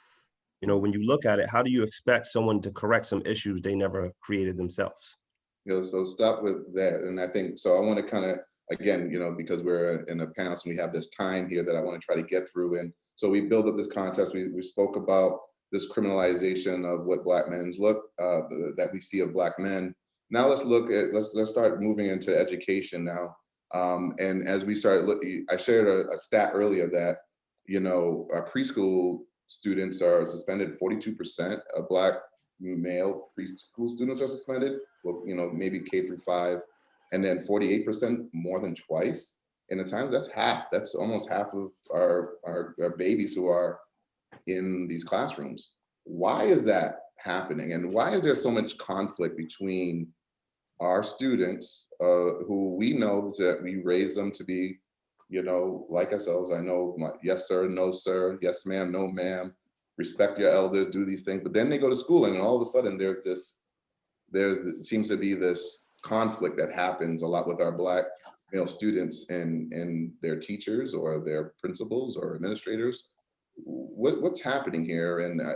you know, when you look at it, how do you expect someone to correct some issues they never created themselves? You know, so stop with that. And I think, so I want to kind of, again, you know, because we're in a panel, so we have this time here that I want to try to get through. And so we build up this contest. We, we spoke about this criminalization of what black men's look, uh, that we see of black men. Now let's look at, let's, let's start moving into education now. Um, and as we start looking, I shared a, a stat earlier that, you know, our preschool students are suspended, 42% of black male preschool students are suspended, well, you know, maybe K through five, and then 48% more than twice. And at times that's half, that's almost half of our, our, our babies who are in these classrooms. Why is that happening? And why is there so much conflict between our students uh, who we know that we raise them to be you know, like ourselves, I know, my, yes, sir, no, sir, yes, ma'am, no, ma'am, respect your elders, do these things. But then they go to school and all of a sudden there's this, there's, seems to be this conflict that happens a lot with our black male students and, and their teachers or their principals or administrators. What, what's happening here? And uh,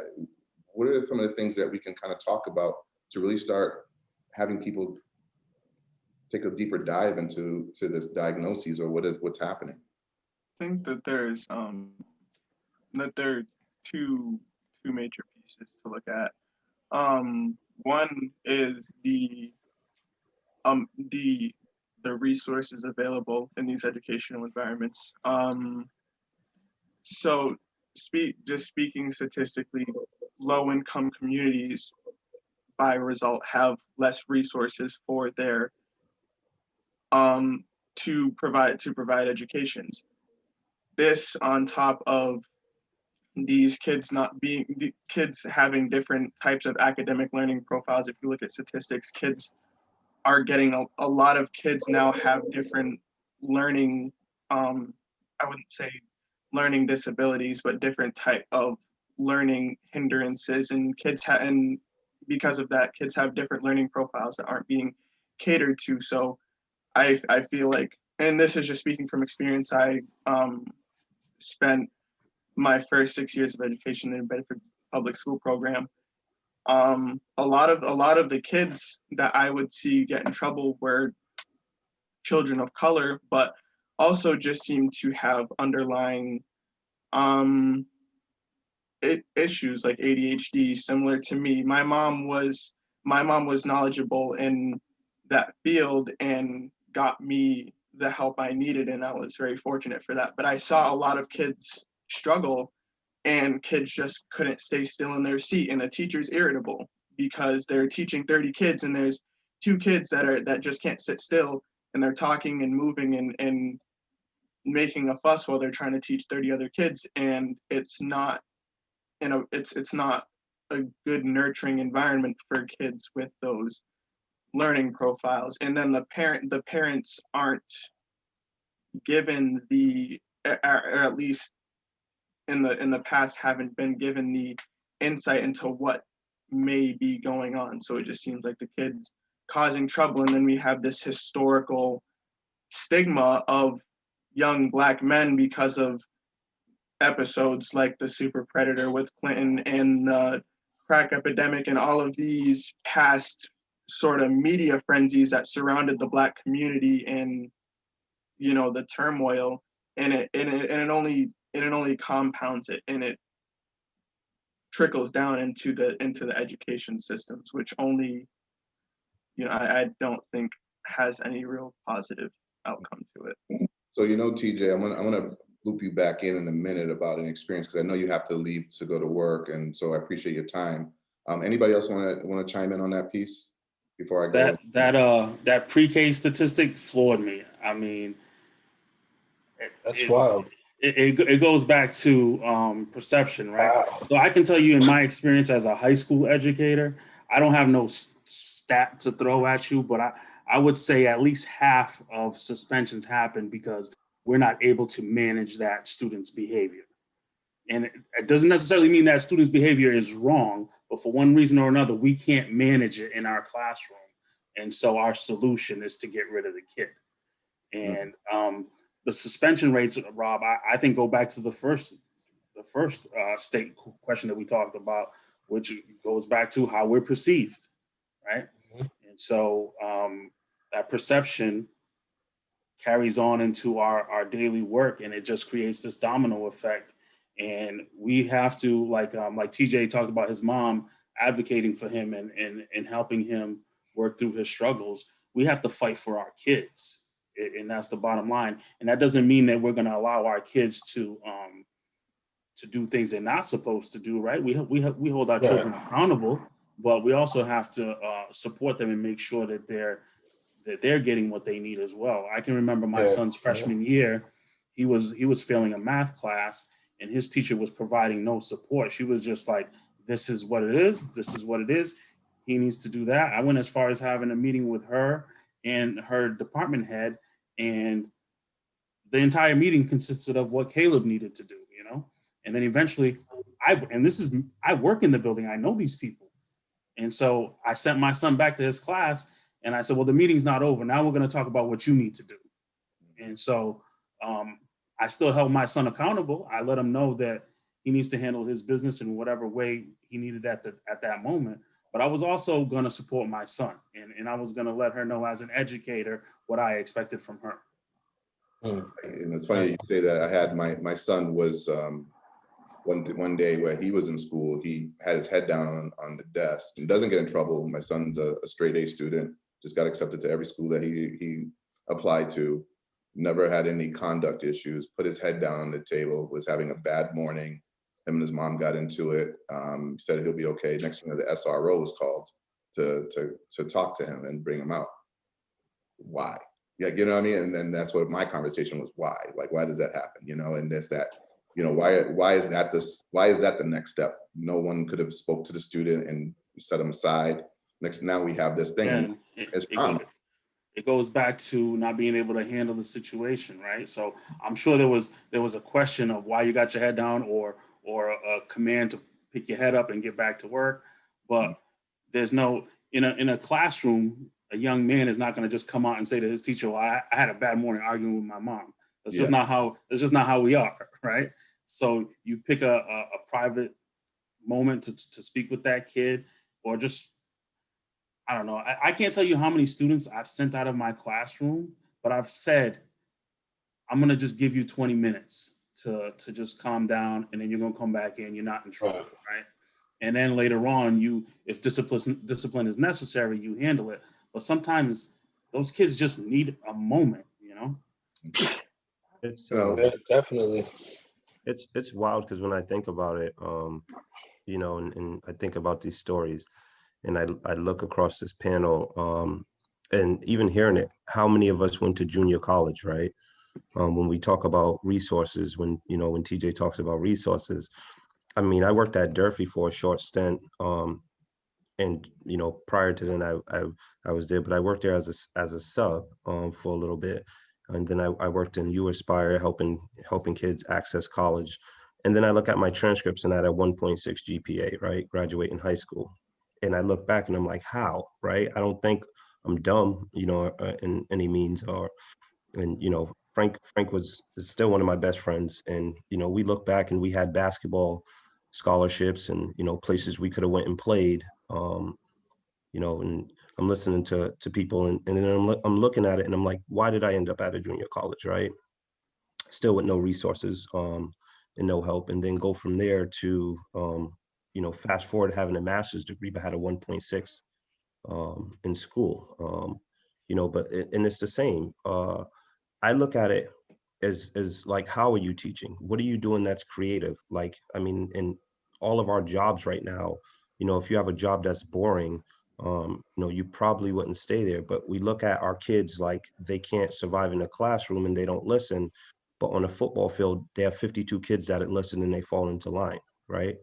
what are some of the things that we can kind of talk about to really start having people take a deeper dive into to this diagnosis or what is what's happening? I think that there's um that there are two two major pieces to look at. Um, one is the um the the resources available in these educational environments. Um, so speak just speaking statistically, low income communities by result have less resources for their um to provide to provide educations this on top of these kids not being kids having different types of academic learning profiles if you look at statistics kids are getting a, a lot of kids now have different learning um i wouldn't say learning disabilities but different type of learning hindrances and kids ha- and because of that kids have different learning profiles that aren't being catered to so i i feel like and this is just speaking from experience i um spent my first six years of education in the Bedford Public School program. Um, a lot of a lot of the kids that I would see get in trouble were children of color, but also just seemed to have underlying um, it, issues like ADHD, similar to me. My mom was my mom was knowledgeable in that field and got me the help I needed, and I was very fortunate for that. But I saw a lot of kids struggle, and kids just couldn't stay still in their seat, and the teacher's irritable because they're teaching 30 kids, and there's two kids that are that just can't sit still, and they're talking and moving and and making a fuss while they're trying to teach 30 other kids, and it's not, you know, it's it's not a good nurturing environment for kids with those learning profiles. And then the parent the parents aren't given the or at least in the in the past haven't been given the insight into what may be going on. So it just seems like the kids causing trouble and then we have this historical stigma of young black men because of episodes like the super predator with clinton and the crack epidemic and all of these past sort of media frenzies that surrounded the black community and you know the turmoil. And it and it, and it only and it only compounds it and it trickles down into the into the education systems which only you know I, I don't think has any real positive outcome to it So you know, TJ, I'm gonna I'm gonna loop you back in in a minute about an experience because I know you have to leave to go to work, and so I appreciate your time. Um, anybody else want to want to chime in on that piece before I go? That that uh that pre-K statistic floored me. I mean, it- That's it- wild. It, it it goes back to um perception, right? Wow. So I can tell you in my experience as a high school educator, I don't have no stat to throw at you, but I, I would say at least half of suspensions happen because we're not able to manage that student's behavior. And it, it doesn't necessarily mean that student's behavior is wrong, but for one reason or another, we can't manage it in our classroom. And so our solution is to get rid of the kid. And um, the suspension rates, Rob, I, I think go back to the first, the first uh, state question that we talked about, which goes back to how we're perceived, right? Mhm. And so um, that perception carries on into our, our daily work and it just creates this domino effect. And we have to, like, um, like TJ talked about his mom advocating for him and, and, and helping him work through his struggles. We have to fight for our kids. And that's the bottom line. And that doesn't mean that we're gonna allow our kids to, um, to do things they're not supposed to do, right? We, we, we hold our Right. children accountable, but we also have to uh, support them and make sure that they're that they're getting what they need as well. I can remember my Yeah, son's yeah. freshman year, he was he was failing a math class, and his teacher was providing no support. She was just like, "This is what it is. This is what it is. He needs to do that." I went as far as having a meeting with her and her department head, and the entire meeting consisted of what Caleb needed to do. You know, and then eventually, I and this is I work in the building. I know these people. And so I sent my son back to his class and I said, well, the meeting's not over. Now we're going to talk about what you need to do. And so um, I still held my son accountable. I let him know that he needs to handle his business in whatever way he needed at the, at that moment. But I was also gonna support my son and, and I was gonna let her know as an educator what I expected from her. And it's funny you say that. I had my, my son was, um, one, one day where he was in school, he had his head down on, on the desk and doesn't get in trouble. My son's a, a straight A student, just got accepted to every school that he, he applied to. Never had any conduct issues, put his head down on the table, was having a bad morning. Him and his mom got into it, um, said he'll be okay. Next thing you know, the SRO was called to, to, to talk to him and bring him out. Why? Yeah, you know what I mean? And then that's what my conversation was, why? Like, why does that happen? You know, and there's that, you know, why, why is that this, why is that the next step? No one could have spoke to the student and set him aside. Next, now we have this thing. And it's it common. it goes back to not being able to handle the situation, right? So I'm sure there was, there was a question of why you got your head down or, or a command to pick your head up and get back to work. But mm-hmm. there's no, in a, in a classroom, a young man is not gonna just come out and say to his teacher, well, I, I had a bad morning arguing with my mom. That's just not how, that's just not how we are, right? So you pick a, a, a private moment to, to speak with that kid or just I don't know. I, I can't tell you how many students I've sent out of my classroom, but I've said, I'm gonna just give you 20 minutes to to just calm down, and then you're gonna come back in. You're not in trouble, right? And then later on, you, if discipline discipline is necessary, you handle it. But sometimes those kids just need a moment, you know. It's, So- um, Yeah, definitely. it's it's wild because when I think about it, um, you know, and, and I think about these stories, and I I look across this panel, um, and even hearing it, how many of us went to junior college, right? Um, when we talk about resources, when you know when TJ talks about resources, I mean, I worked at Durfee for a short stint, um, and you know, prior to then, I I I was there, but I worked there as a, as a sub um, for a little bit, and then I, I worked in uAspire helping helping kids access college. And then I look at my transcripts and I had a 1.6 GPA, right? Graduating high school. And I look back and I'm like, how, right? I don't think I'm dumb, you know, uh, in any means or, and, you know, Frank, Frank was is still one of my best friends. And, you know, we look back and we had basketball scholarships and, you know, places we could have went and played. Um, you know, and I'm listening to to people and, and then I'm, I'm looking at it and I'm like, why did I end up at a junior college, right? Still with no resources um, and no help, and then go from there to, um, you know, fast forward having a master's degree, but had a 1.6 um, in school, um, you know, but it, and it's the same. Uh, I look at it as as like, how are you teaching? What are you doing that's creative? Like, I mean, in all of our jobs right now, you know, if you have a job that's boring, um, you know, you probably wouldn't stay there. But we look at our kids like they can't survive in a classroom and they don't listen. But on a football field, they have 52 kids that listen and they fall into line, right?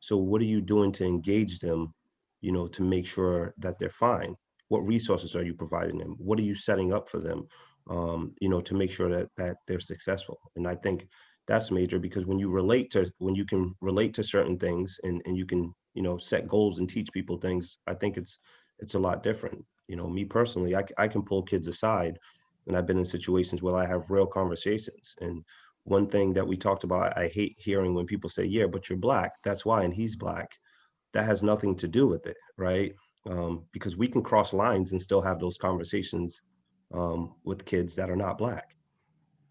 So what are you doing to engage them, you know, to make sure that they're fine? What resources are you providing them? What are you setting up for them, um, you know, to make sure that that they're successful? And I think that's major because when you relate to when you can relate to certain things and and you can you know set goals and teach people things i think it's it's a lot different. You know me personally I I can pull kids aside and i've been in situations where i have real conversations. And one thing that we talked about i hate hearing when people say yeah but you're black. That's why and he's black. That has nothing to do with it right? Um, because we can cross lines and still have those conversations um, with kids that are not black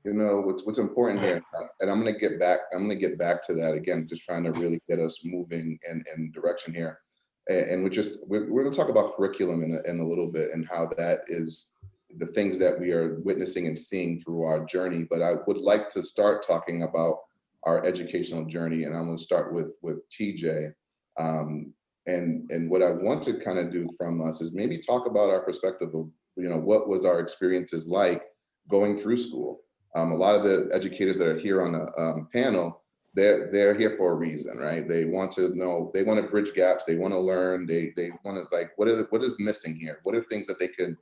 You know, what's, what's important here, uh, and I'm gonna get back, I'm gonna get back to that again, just trying to really get us moving in, in direction here. And, and we're just, we're, we're gonna talk about curriculum in a, in a little bit and how that is the things that we are witnessing and seeing through our journey. But I would like to start talking about our educational journey, and I'm gonna start with, with TJ. Um, and, and what I want to kind of do from us is maybe talk about our perspective of, you know, what was our experiences like going through school? Um, a lot of the educators that are here on the um, panel, they're they're here for a reason, right? They want to know, they want to bridge gaps, they want to learn, they they want to like, what is what is missing here? What are things that they could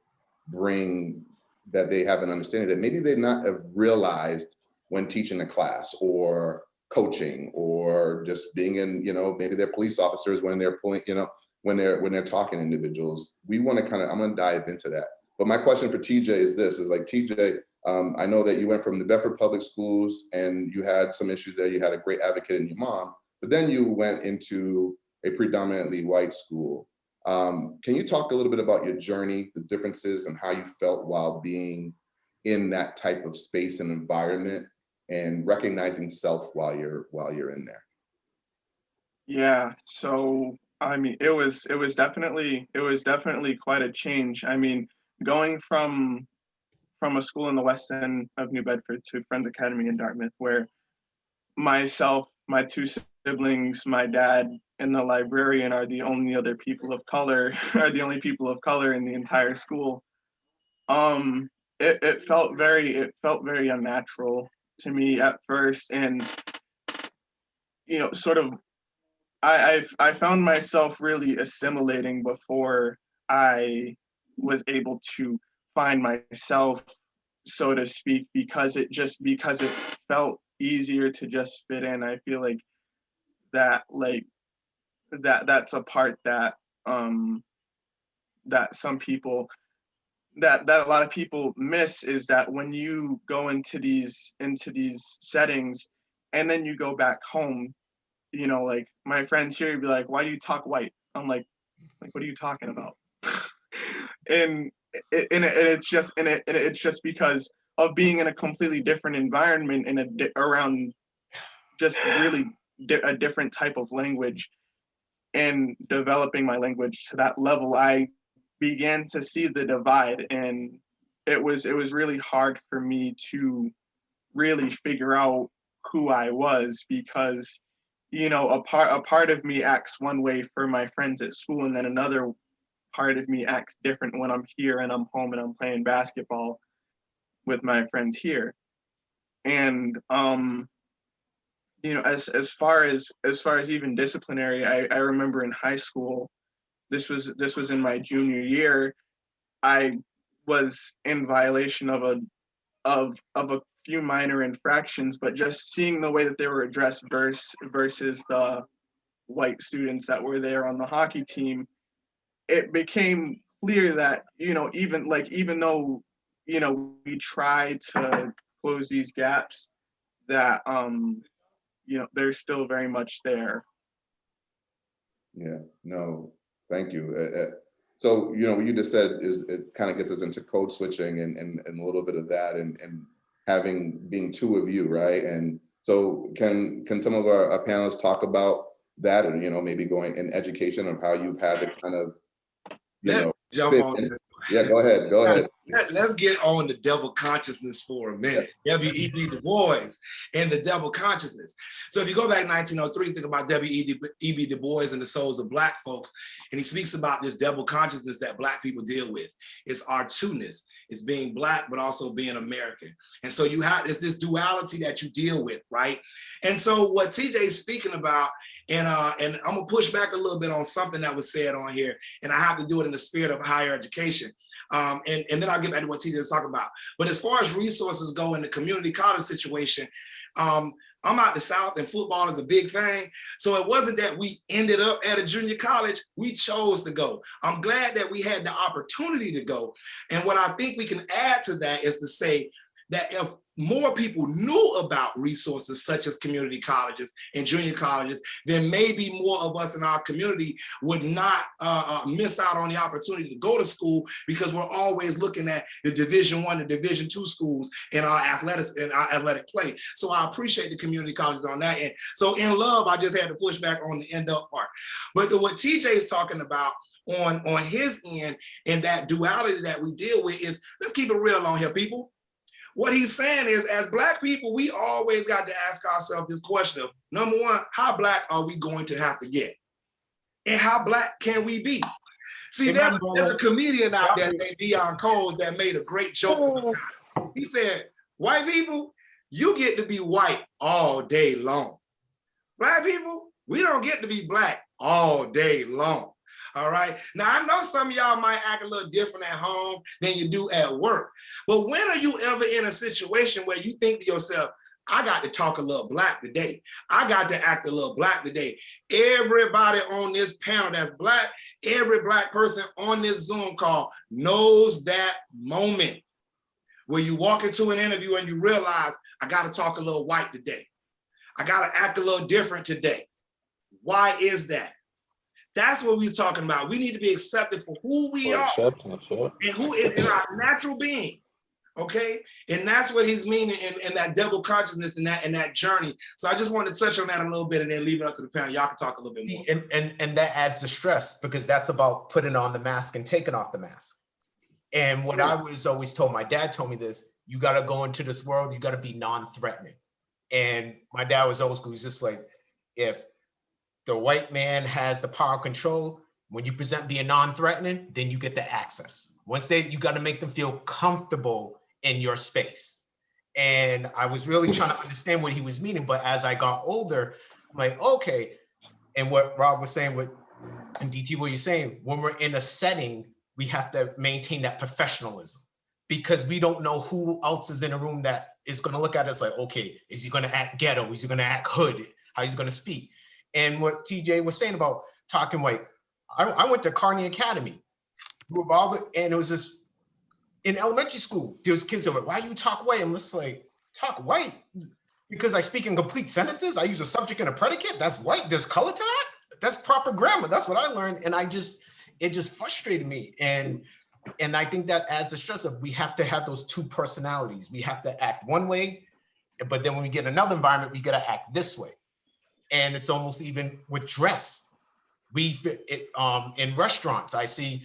bring that they have an understanding that maybe they not have realized when teaching a class or coaching or just being in, you know, maybe they're police officers when they're pulling, you know, when they're when they're talking to individuals. We want to kind of, I'm going to dive into that. But my question for TJ is this: is like TJ, Um, I know that you went from the Bedford Public Schools and you had some issues there. You had a great advocate in your mom, but then you went into a predominantly white school. Um, can you talk a little bit about your journey, the differences and how you felt while being in that type of space and environment and recognizing self while you're while you're in there? Yeah, so I mean, it was it was definitely it was definitely quite a change. I mean, going from from a school in the west end of New Bedford to Friends Academy in Dartmouth, where myself, my two siblings, my dad, and the librarian are the only other people of color, are the only people of color in the entire school. Um, it, it felt very it felt very unnatural to me at first, and you know, sort of I I've, I found myself really assimilating before I was able to find myself, so to speak, because it just because it felt easier to just fit in. I feel like that like that that's a part that um that some people that that a lot of people miss is that when you go into these into these settings and then you go back home you know, like my friends here would be like, why do you talk white? I'm like, like, what are you talking about? And and, and it's just and it, and it's just because of being in a completely different environment and a around just really di- a different type of language and developing my language to that level i began to see the divide and it was it was really hard for me to really figure out who i was because you know a part a part of me acts one way for my friends at school and then another part of me acts different when i'm here and i'm home and i'm playing basketball with my friends here. And um you know as as far as as far as even disciplinary i i remember in high school this was this was in my junior year i was in violation of a of of a few minor infractions but just seeing the way that they were addressed versus versus the white students that were there on the hockey team it became clear that you know even like even though you know we try to close these gaps that um you know they're still very much there Yeah, no, thank you. Uh, uh, So, you know, what you just said is, it kind of gets us into code switching and, and, and a little bit of that and, and having, being two of you, right? And so can, can some of our our panelists talk about that and, you know, maybe going in education of how you've had to kind of, you Let know, Jump on in. this. yeah, go ahead, go ahead. Let, us get on the double consciousness for a minute. W.E.B. Du Bois and the double consciousness. So if you go back 1903, think about W.E.B. Du Bois and the souls of black folks, and he speaks about this double consciousness that black people deal with. It's our two-ness. It's being black, but also being American. And so you have this, this duality that you deal with, right? And so what TJ is speaking about, and uh, and I'm gonna push back a little bit on something that was said on here, and I have to do it in the spirit of higher education. Um, and, and then I'll get back to what TJ was talking about. But as far as resources go in the community college situation, um, I'm out the South and football is a big thing. So it wasn't that we ended up at a junior college, we chose to go. I'm glad that we had the opportunity to go. And what I think we can add to that is to say that if more people knew about resources such as community colleges and junior colleges, then maybe more of us in our community would not uh, uh, miss out on the opportunity to go to school because we're always looking at the division one and division two schools in our athletics in our athletic play. So I appreciate the community colleges on that end. So in love, I just had to push back on the end up part. But the, what TJ is talking about on, on his end and that duality that we deal with is, let's keep it real on here, people. What he's saying is, as black people, we always got to ask ourselves this question of, number one, how black are we going to have to get? And how black can we be? See, there's, there's a comedian out there named Deon Coles that made a great joke. He said, white people, you get to be white all day long. Black people, we don't get to be black all day long. All right. Now I know some of y'all might act a little different at home than you do at work. But when are you ever in a situation where you think to yourself, I got to talk a little black today. I got to act a little black today. Everybody on this panel that's black, every black person on this Zoom call knows that moment where you walk into an interview and you realize, I gotta talk a little white today. I gotta act a little different today. Why is that? That's what we're talking about. We need to be accepted for who we are Acceptance, and who is in our natural being. Okay, and that's what he's meaning in, in that double consciousness and that and that journey. So I just wanted to touch on that a little bit and then leave it up to the panel. Y'all can talk a little bit more. And, and, and that adds to stress because that's about putting on the mask and taking off the mask. And what I was always told, my dad told me this, you gotta go into this world, you gotta be non-threatening. And my dad was always school, he's just like, if the white man has the power of control, when you present being non-threatening, then you get the access. Once they, you gotta make them feel comfortable in your space. And I was really trying to understand what he was meaning, but as I got older, I'm like, okay. And what Rob was saying with, and DT, what you're saying, when we're in a setting, we have to maintain that professionalism because we don't know who else is in a room that is gonna look at us like, okay, is he gonna act ghetto? Is he gonna act hood? How he's gonna speak? And what TJ was saying about talking white, I, I went to Carney Academy. With all the, and it was just in elementary school, there was kids over, why you talk white? I'm just like, talk white? Because I speak in complete sentences, I use a subject and a predicate, that's white, there's color to that? That's proper grammar, that's what I learned. And I just, it just frustrated me. And and I think that adds the stress of we have to have those two personalities. We have to act one way, but then when we get another environment, we gotta act this way. And it's almost even with dress. We, it, um, in restaurants, I see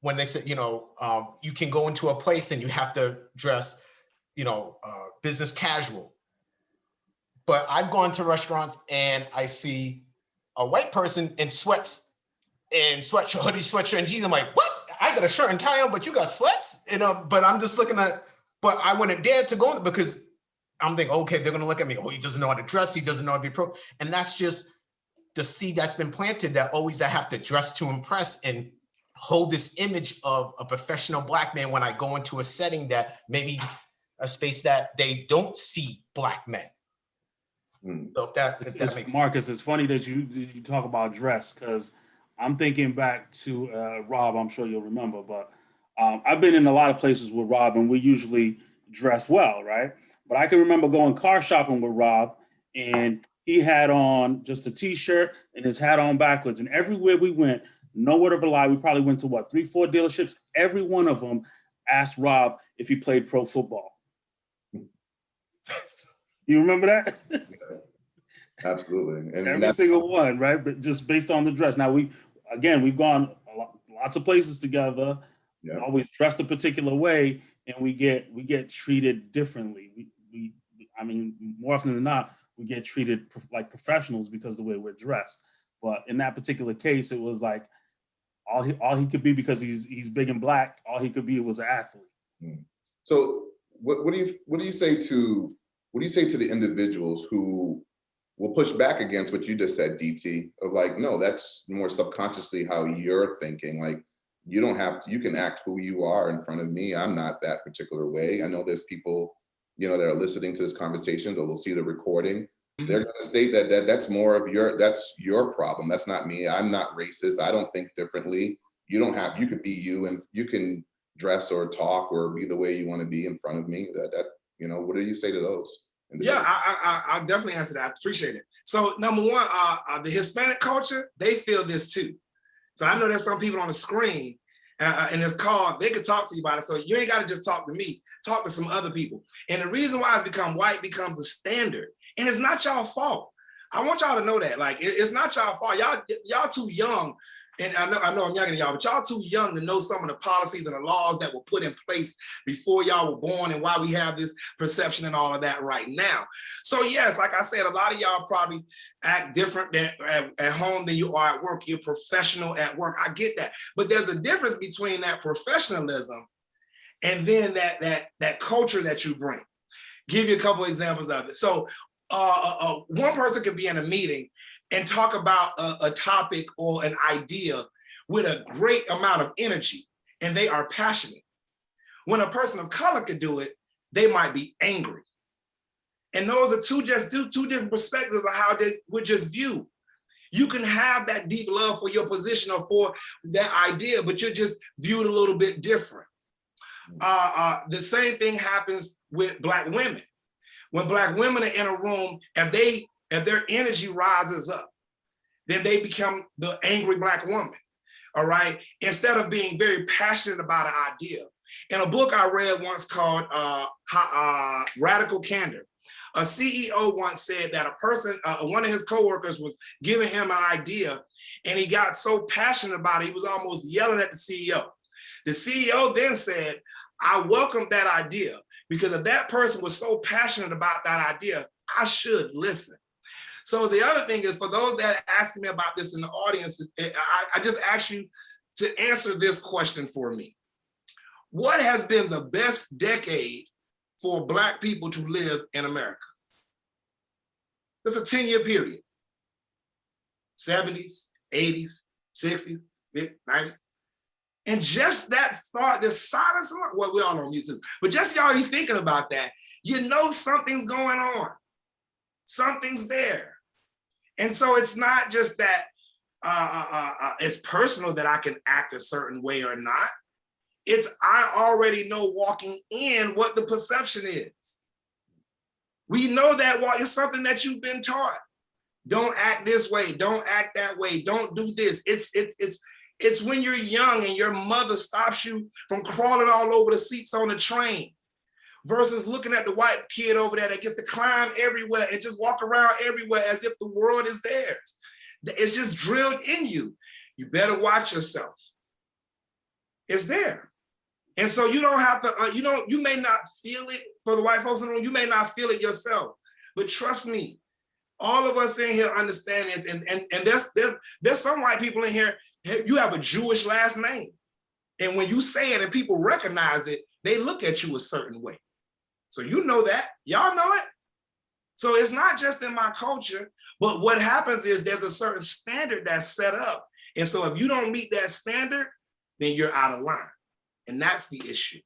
when they say, you know, um, you can go into a place and you have to dress, you know, uh, business casual. But I've gone to restaurants and I see a white person in sweats and sweatshirt, hoodie, sweatshirt, and jeans. I'm like, what? I got a shirt and tie on, but you got sweats? You know, but I'm just looking at, but I wouldn't dare to go because I'm thinking, okay, they're gonna look at me. Oh, he doesn't know how to dress. He doesn't know how to be pro. And that's just the seed that's been planted that always I have to dress to impress and hold this image of a professional black man when I go into a setting that maybe a space that they don't see black men. Hmm. So if that, if It's- that makes Marcus, it's funny that you you talk about dress because I'm thinking back to uh, Rob. I'm sure you'll remember, but um, I've been in a lot of places with Rob, and we usually dress well, right? But I can remember going car shopping with Rob, and he had on just a t-shirt and his hat on backwards. And everywhere we went, no word of a lie, we probably went to what three, four dealerships. Every one of them asked Rob if he played pro football. You remember that? Absolutely. And, Every single one, right? But just based on the dress. Now we, again, we've gone a lot, lots of places together. Yeah. Always dressed a particular way, and we get we get treated differently. We, I mean, more often than not, we get treated like professionals because the way we're dressed. But in that particular case, it was like all he all he could be because he's he's big and black. All he could be was an athlete. Hmm. so what, what do you, what do you say to, what do you say to the individuals who will push back against what you just said, DT, of like, no, that's more subconsciously how you're thinking. Like, you don't have to, you can act who you are in front of me. I'm not that particular way. I know there's people, you know, that are listening to this conversation or will see the recording. They're gonna state that, that that's more of your, that's your problem. That's not me. I'm not racist. I don't think differently. You don't have, you could be you and you can dress or talk or be the way you want to be in front of me. That, that, you know, what do you say to those? Yeah, I, I, I definitely answer that. I appreciate it. So number one, uh, uh, the Hispanic culture, they feel this too. So I know there's some people on the screen uh, in this call, they could talk to you about it. So you ain't got to just talk to me, talk to some other people. And the reason why it's become white becomes the standard. And it's not y'all fault. I want y'all to know that. Like, it- it's not y'all fault. Y'all, y'all too young. And I know, I know I'm younger than y'all, but y'all too young to know some of the policies and the laws that were put in place before y'all were born and why we have this perception and all of that right now. So yes, like I said, a lot of y'all probably act different than at, at home than you are at work. You're professional at work. I get that. But there's a difference between that professionalism and then that that that culture that you bring. Give you a couple examples of it. So uh, uh, uh, one person could be in a meeting and talk about a, a topic or an idea with a great amount of energy and they are passionate. When a person of color could do it, they might be angry. And those are two just two, different perspectives of how they would just view. You can have that deep love for your position or for that idea, but you're just viewed a little bit different. Uh, uh, the same thing happens with black women. When black women are in a room, if they if their energy rises up, then they become the angry black woman. All right. Instead of being very passionate about an idea. In a book I read once called uh, uh, Radical Candor, a CEO once said that a person, uh, one of his coworkers was giving him an idea and he got so passionate about it, he was almost yelling at the CEO. The CEO then said, I welcome that idea because if that person was so passionate about that idea, I should listen. So the other thing is for those that asking me about this in the audience, eh, I, I just ask you to answer this question for me. What has been the best decade for Black people to live in America? It's a 10 year period. 70s, 80s, 60s, 90s. And just that thought, this silence, well, we all on YouTube, but just y'all you thinking about that, you know something's going on. Something's there. And so it's not just that uh, uh, uh, it's personal that I can act a certain way or not. It's I already know walking in what the perception is. We know that well, it's something that you've been taught. Don't act this way. Don't act that way. Don't do this. It's it's it's it's when you're young and your mother stops you from crawling all over the seats on the train versus looking at the white kid over there that gets to climb everywhere and just walk around everywhere as if the world is theirs. It's just drilled in you. You better watch yourself. It's there. And so you don't have to, uh, you don't, you may not feel it for the white folks in the room, you may not feel it yourself, but trust me, all of us in here understand this. And, and, and there's, there's, there's some white people in here, you have a Jewish last name. And when you say it and people recognize it, they look at you a certain way. So you know that, y'all know it. So it's not just in my culture, but what happens is there's a certain standard that's set up. And so if you don't meet that standard, then you're out of line. And that's the issue.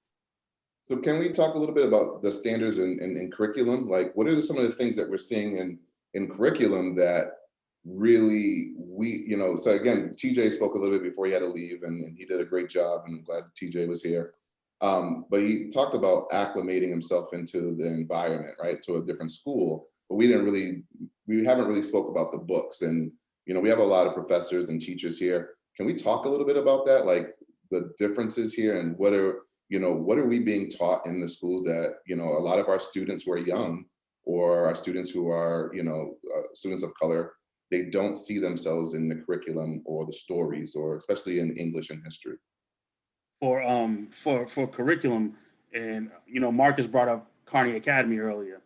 So can we talk a little bit about the standards in, in, in curriculum? Like what are some of the things that we're seeing in, in curriculum that really we, you know, so again, TJ spoke a little bit before he had to leave and, and he did a great job and I'm glad TJ was here. Um, but he talked about acclimating himself into the environment, right, to a different school. But we didn't really, we haven't really spoke about the books. And, you know, we have a lot of professors and teachers here. Can we talk a little bit about that? Like the differences here and what are, you know, what are we being taught in the schools that, you know, a lot of our students who are young or our students who are, you know, uh, students of color, they don't see themselves in the curriculum or the stories or especially in English and history for um for for curriculum. And you know marcus brought up carney academy earlier.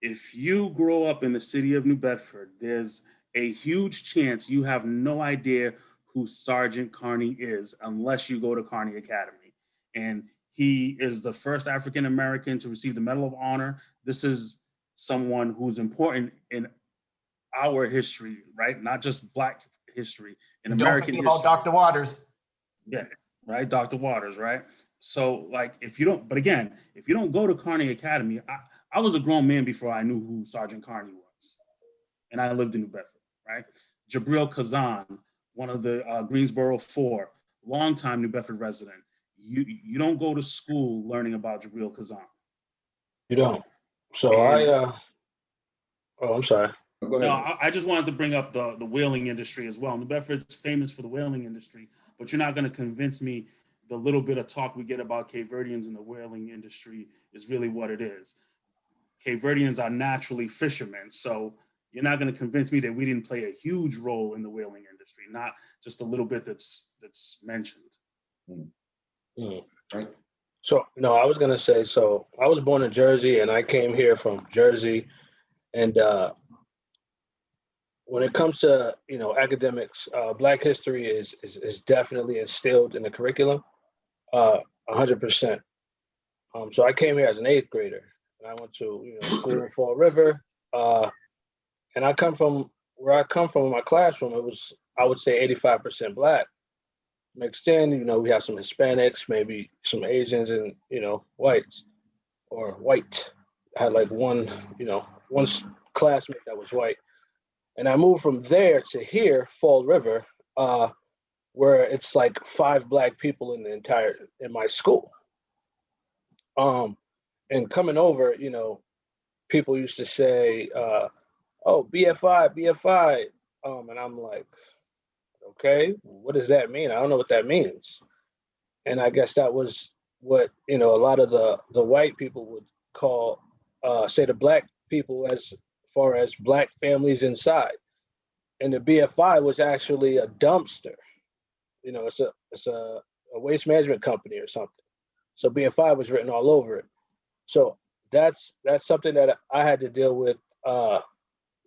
If you grow up in the city of new bedford there's a huge chance you have no idea who sergeant carney is unless you go to carney academy. And he is the first african american to receive the medal of honor. This is someone who's important in our history right? Not just black history in american Don't american forget history. About Dr. Waters. yeah right? Dr. Waters, right? So like, if you don't, but again, if you don't go to Carney Academy, I, I was a grown man before I knew who Sergeant Carney was. And I lived in New Bedford, right? Jibreel Khazan, one of the uh, Greensboro Four, longtime New Bedford resident. You, you don't go to school learning about Jibreel Khazan. You don't. So I, uh, oh, I'm sorry. No. I, I just wanted to bring up the, the whaling industry as well. New Bedford's famous for the whaling industry, but you're not going to convince me the little bit of talk we get about Cape Verdeans in the whaling industry is really what it is. Cape Verdeans are naturally fishermen, so you're not going to convince me that we didn't play a huge role in the whaling industry, not just a little bit that's that's mentioned. Mm. Right. So, no, I was gonna say, so I was born in Jersey and I came here from Jersey. And uh, when it comes to, you know, academics, uh, Black history is, is, is definitely instilled in the curriculum, uh, hundred percent. Um, so I came here as an eighth grader and I went to, you know, school in Fall River. Uh, and I come from, where I come from in my classroom, it was, I would say eighty-five percent Black mixed in, you know, we have some Hispanics, maybe some Asians and, you know, whites or white. I had like one, you know, one classmate that was white. And I moved from there to here, Fall River, uh, where it's like five black people in the entire, in my school. Um, and coming over, you know, people used to say, uh, "Oh, BFI, BFI," um, and I'm like, "Okay, what does that mean? I don't know what that means." And I guess that was what you know a lot of the the white people would call, uh, say the black people as far as black families inside. And the BFI was actually a dumpster. You know, it's a it's a, a waste management company or something. So BFI was written all over it. So that's that's something that I had to deal with uh,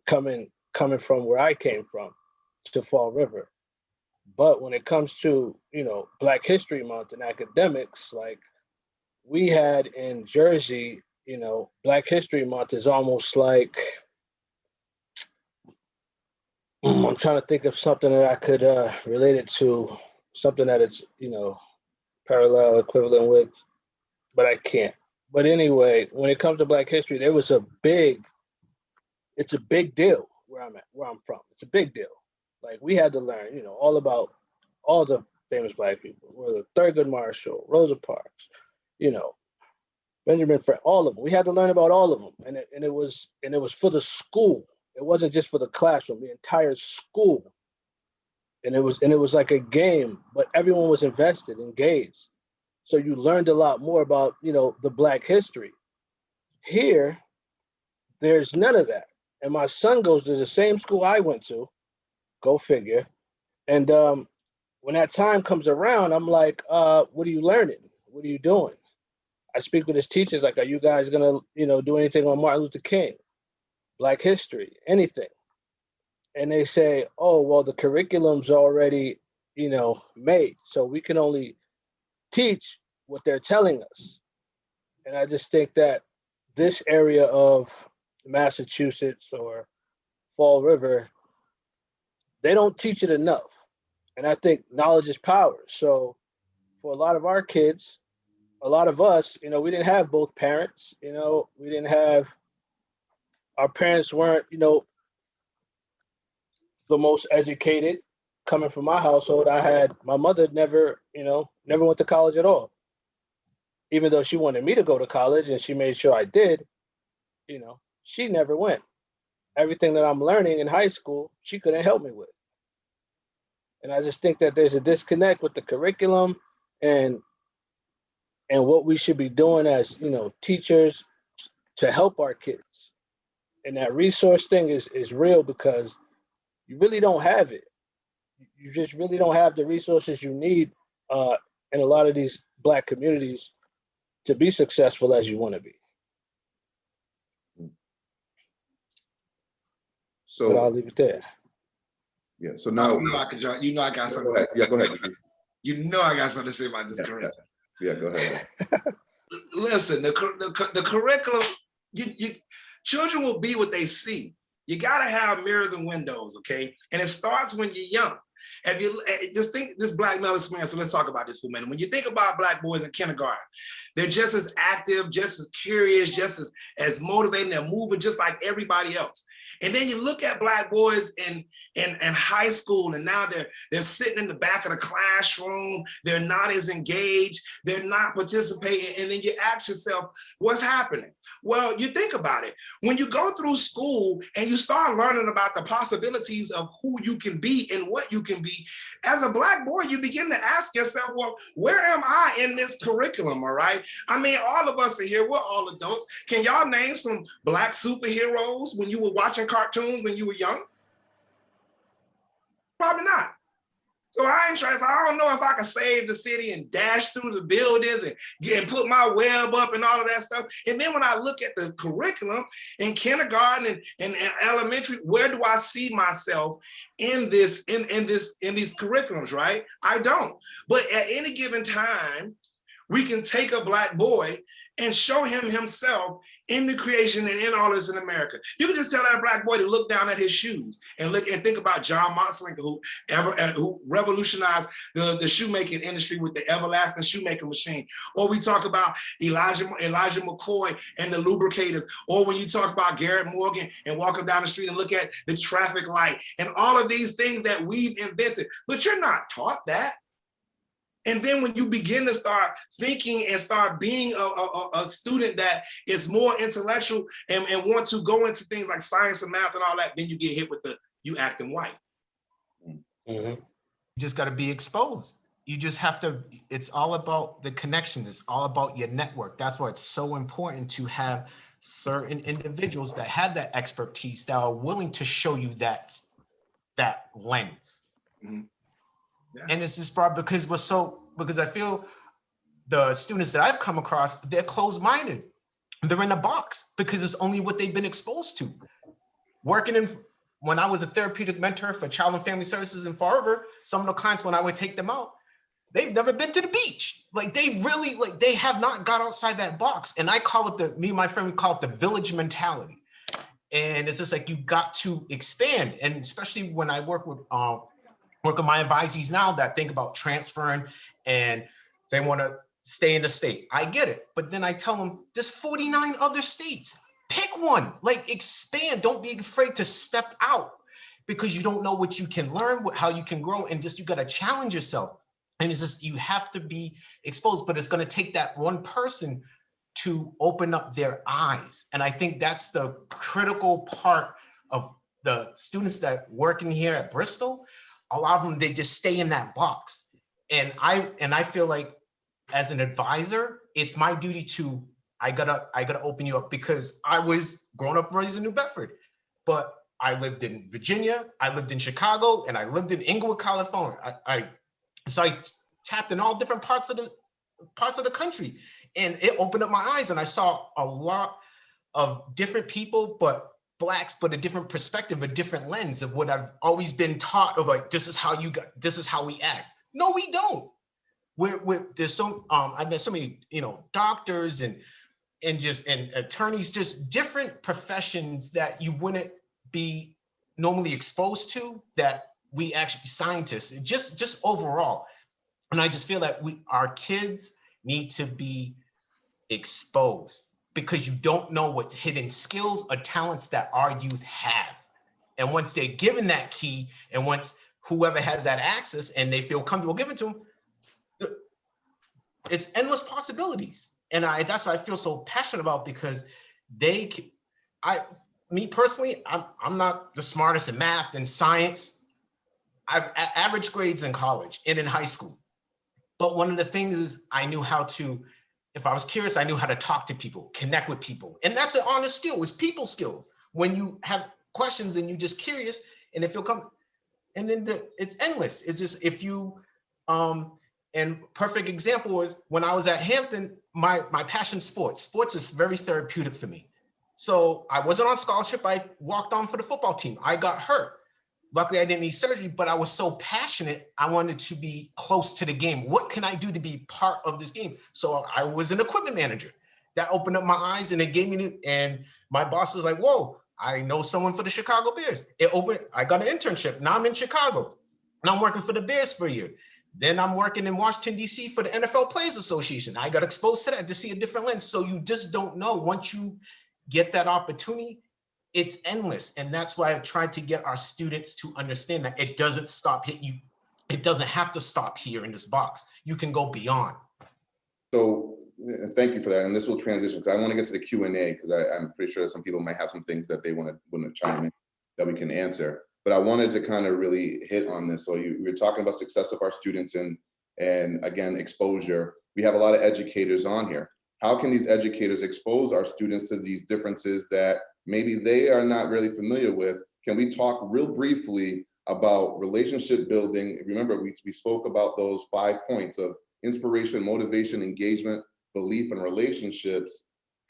coming coming from where I came from to Fall River. But when it comes to you know Black History Month and academics, like we had in Jersey, you know, Black History Month is almost like I'm trying to think of something that I could uh, relate it to, something that it's you know parallel equivalent with, but I can't. But anyway, when it comes to Black history, there was a big, it's a big deal where I'm at, where I'm from. It's a big deal. Like we had to learn, you know, all about all the famous Black people, whether Thurgood Marshall, Rosa Parks, you know, Benjamin Franklin, all of them. We had to learn about all of them, and it, and it was and it was for the school. It wasn't just for the classroom, the entire school. And it was and it was like a game, but everyone was invested, engaged. So you learned a lot more about, you know, the black history. Here, there's none of that. And my son goes to the same school I went to, go figure. And um, when that time comes around, I'm like, uh, what are you learning? What are you doing? I speak with his teachers, like, are you guys gonna, you know, do anything on Martin Luther King, Black history, anything? And they say, oh, well, the curriculum's already, you know, made. So we can only teach what they're telling us. And I just think that this area of Massachusetts or Fall River, they don't teach it enough. And I think knowledge is power. So for a lot of our kids, a lot of us, you know, we didn't have both parents, you know, we didn't have, our parents weren't, you know, the most educated coming from my household. I had, my mother never, you know, never went to college at all. Even though she wanted me to go to college and she made sure I did, you know, she never went. Everything that I'm learning in high school, she couldn't help me with. And I just think that there's a disconnect with the curriculum and and what we should be doing as you know teachers to help our kids. And that resource thing is is real because you really don't have it. You just really don't have the resources you need uh, in a lot of these black communities to be successful as you want to be. But I'll leave it there. yeah, so now You now, know I could, you know I got go something. ahead. Yeah, go ahead. You know I got something to say about this Yeah, curriculum. Yeah, go ahead. listen, the, the, the curriculum, you, you, children will be what they see. You gotta have mirrors and windows, okay? And it starts when you're young. If you eh, just think this black male experience, so let's talk about this for a minute. When you think about black boys in kindergarten, they're just as active, just as curious, just as, as motivating, they're moving just like everybody else. And then you look at black boys in, in, in high school and now they're, they're sitting in the back of the classroom, they're not as engaged, they're not participating. And then you ask yourself, what's happening? Well, you think about it. When you go through school and you start learning about the possibilities of who you can be and what you can be, as a black boy, you begin to ask yourself, well, where am I in this curriculum, all right? I mean, all of us are here, we're all adults. Can y'all name some black superheroes when you were watching cartoons when you were young? Probably not. So I ain't trying, so I don't know if I can save the city and dash through the buildings and get and put my web up and all of that stuff. And then when I look at the curriculum in kindergarten and, and, and elementary, where do I see myself in this, in, in this, in these curriculums, right? I don't. But at any given time, we can take a black boy and show him himself in the creation and in all this in America. You can just tell that black boy to look down at his shoes and look and think about John Matzeliger, who ever uh, who revolutionized the, the shoemaking industry with the everlasting shoemaking machine. Or we talk about Elijah Elijah McCoy and the lubricators. Or when you talk about Garrett Morgan and walking down the street and look at the traffic light and all of these things that we've invented. But you're not taught that. And then when you begin to start thinking and start being a, a, a- a student that is more intellectual and, and want to go into things like science and math and all that, then you get hit with the, you acting white. Mhm. You just got to be exposed. You just have to, it's all about the connections. It's all about your network. That's why it's so important to have certain individuals that have that expertise that are willing to show you that, that lens. Mhm. Yeah. And it's just brought because we're so, because I feel the students that I've come across, they're closed-minded. They're in a box because it's only what they've been exposed to. Working in, when I was a therapeutic mentor for child and family services in Fall River, some of the clients, when I would take them out, they've never been to the beach. Like they really, like they have not got outside that box. And I call it the, me and my friend, call it the village mentality. And it's just like you got to expand. And especially when I work with, um, work with my advisees now that think about transferring and they want to stay in the state. I get it. But then I tell them there's 49 other states. Pick one, like expand. Don't be afraid to step out because you don't know what you can learn, how you can grow, and just you got to challenge yourself. And it's just you have to be exposed, but it's going to take that one person to open up their eyes. And I think that's the critical part of the students that working here at Bristol. A lot of them, they just stay in that box. And I and I feel like as an advisor, it's my duty to I gotta I gotta open you up because I was growing up raised in New Bedford, but I lived in Virginia, I lived in Chicago, and I lived in Inglewood, California. I, I so I tapped in all different parts of the parts of the country, and it opened up my eyes, and I saw a lot of different people, but blacks, but a different perspective, a different lens of what I've always been taught of like this is how you got this is how we act. No, we don't. We're, we're there's so um I've met so many you know doctors and and just and attorneys just different professions that you wouldn't be normally exposed to that we actually scientists just just overall. And I just feel that we our kids need to be exposed because you don't know what hidden skills or talents that our youth have. And once they're given that key and once whoever has that access and they feel comfortable giving to them it's endless possibilities. And i that's what i feel so passionate about because they I, me personally i'm i'm not the smartest in math and science. I've average grades in college and in high school. But one of the things is i knew how to if i was curious i knew how to talk to people connect with people and that's an honest skill it's people skills when you have questions and you're just curious and if you'll come and then the, it's endless it's just if you um and perfect example was when I was at Hampton, my my passion sports. Sports is very therapeutic for me. So I wasn't on scholarship. I walked on for the football team. I got hurt. Luckily, I didn't need surgery, but I was so passionate. I wanted to be close to the game. What can I do to be part of this game? So I was an equipment manager. That opened up my eyes and it gave me, and my boss was like, whoa, I know someone for the Chicago Bears. It opened, I got an internship. Now I'm in Chicago and I'm working for the Bears for a year. Then I'm working in Washington, DC for the NFL Players Association. I got exposed to that to see a different lens. So you just don't know. Once you get that opportunity, it's endless. And that's why I've tried to get our students to understand that it doesn't stop hit you. It doesn't have to stop here in this box. You can go beyond. So, thank you for that, and this will transition, because I want to get to the Q and A, because I'm pretty sure some people might have some things that they want to, want to chime in, that we can answer. But I wanted to kind of really hit on this, so you, we were talking about success of our students and, and again, exposure. We have a lot of educators on here. How can these educators expose our students to these differences that maybe they are not really familiar with? Can we talk real briefly about relationship building? Remember, we, we spoke about those five points of inspiration, motivation, engagement, belief, and relationships.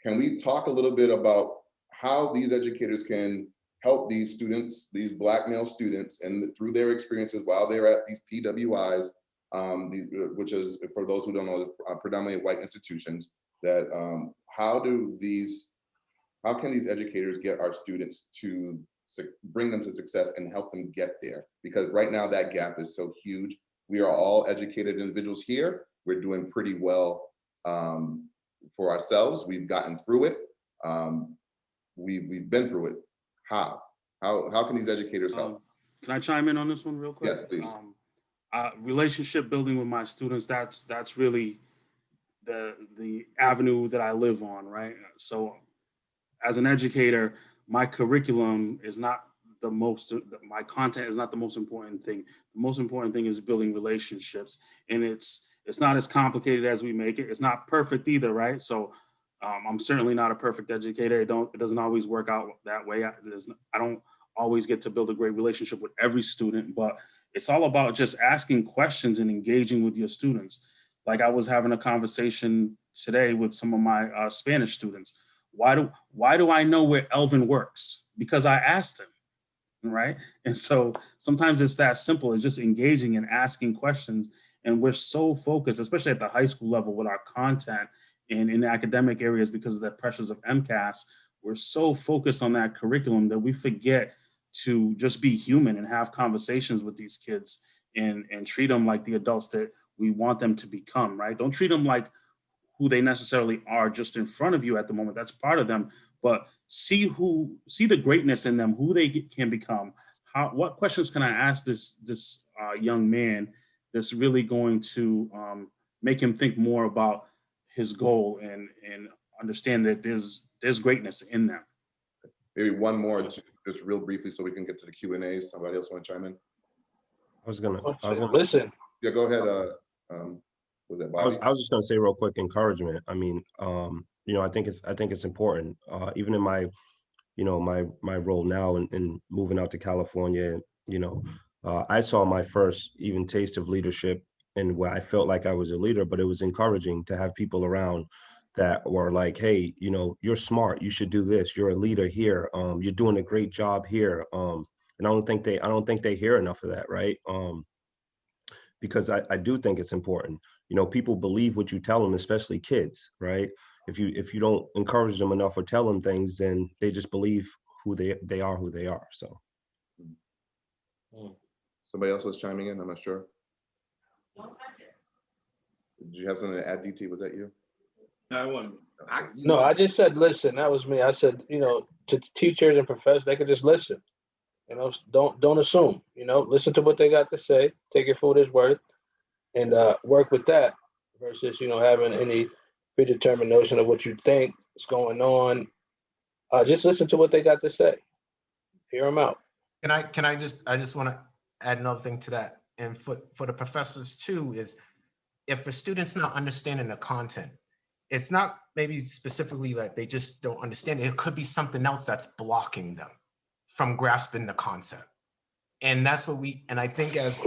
Can we talk a little bit about how these educators can help these students, these black male students, and through their experiences while they're at these PWIs, um, the, which is, for those who don't know, uh, predominantly white institutions, that um, how do these, how can these educators get our students to bring them to success and help them get there? Because right now that gap is so huge. We are all educated individuals here. We're doing pretty well um, for ourselves. We've gotten through it. Um, we, we've been through it. How? How, how can these educators help? Um, Can I chime in on this one real quick? Yes, please. Um, uh, relationship building with my students, that's, that's really the, the avenue that I live on, right? So as an educator, my curriculum is not the most, my content is not the most important thing. The most important thing is building relationships. And it's, it's not as complicated as we make it. It's not perfect either, right? So um, I'm certainly not a perfect educator. It don't, it doesn't always work out that way. I, I don't always get to build a great relationship with every student, but it's all about just asking questions and engaging with your students. Like I was having a conversation today with some of my uh, Spanish students. Why do, why do I know where Elvin works? Because I asked him, right? And so sometimes it's that simple, it's just engaging and asking questions. And we're so focused, especially at the high school level with our content and in academic areas because of the pressures of MCAS, we're so focused on that curriculum that we forget to just be human and have conversations with these kids and, and treat them like the adults that we want them to become, right? Don't treat them like who they necessarily are just in front of you at the moment. That's part of them, but see who, see the greatness in them, who they can become. How, what questions can I ask this, this uh, young man that's really going to um, make him think more about his goal and, and understand that there's, there's greatness in them. Maybe one more, ju- just real briefly, so we can get to the Q and A. Somebody else want to chime in? I was gonna, I was gonna, Listen, Yeah, go ahead. Uh, um, was that I was, I was just gonna say real quick, encouragement. I mean, um, you know, I think it's, I think it's important, uh, even in my, you know, my, my role now in, in moving out to California, you know, uh, I saw my first even taste of leadership and where I felt like I was a leader, but it was encouraging to have people around that were like, hey, you know, you're smart, you should do this, you're a leader here, um, you're doing a great job here. Um, and I don't think they, I don't think they hear enough of that, right? Um, because I, I do think it's important you know people believe what you tell them especially kids right if you if you don't encourage them enough or tell them things then they just believe who they they are who they are so hmm. Somebody else was chiming in, I'm not sure. Did you have something to add, DT? Was that you? I want, I, no, know, I just said, listen, that was me. I said, you know, to teachers and professors, they could just listen. You know, don't, don't assume, you know, listen to what they got to say, take it for what it's worth and uh, work with that versus, you know, having any predetermined notion of what you think is going on. Uh, just listen to what they got to say. Hear them out. Can I, can I just, I just want to add another thing to that. And for, for the professors too, is if a student's not understanding the content, it's not maybe specifically like they just don't understand. It could be something else that's blocking them from grasping the concept. And that's what we, and I think as,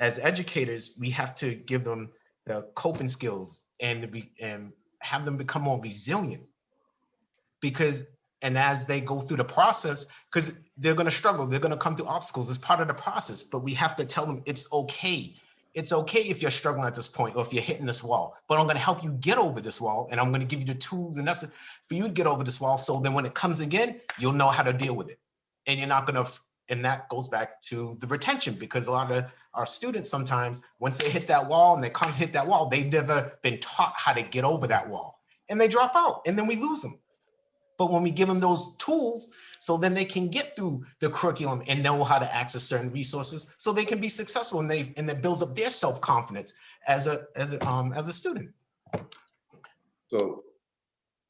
as educators, we have to give them the coping skills and, and have them become more resilient. Because, and as they go through the process, because they're going to struggle, they're going to come through obstacles. It's part of the process, but we have to tell them it's okay. It's okay if you're struggling at this point or if you're hitting this wall, but I'm going to help you get over this wall and I'm going to give you the tools and that's for you to get over this wall. So then when it comes again, you'll know how to deal with it. And you're not going to, and that goes back to the retention because a lot of our students sometimes, once they hit that wall and they come hit that wall, they've never been taught how to get over that wall and they drop out and then we lose them. But when we give them those tools, so then they can get through the curriculum and know how to access certain resources, so they can be successful and they and that builds up their self confidence as a as a um as a student. So,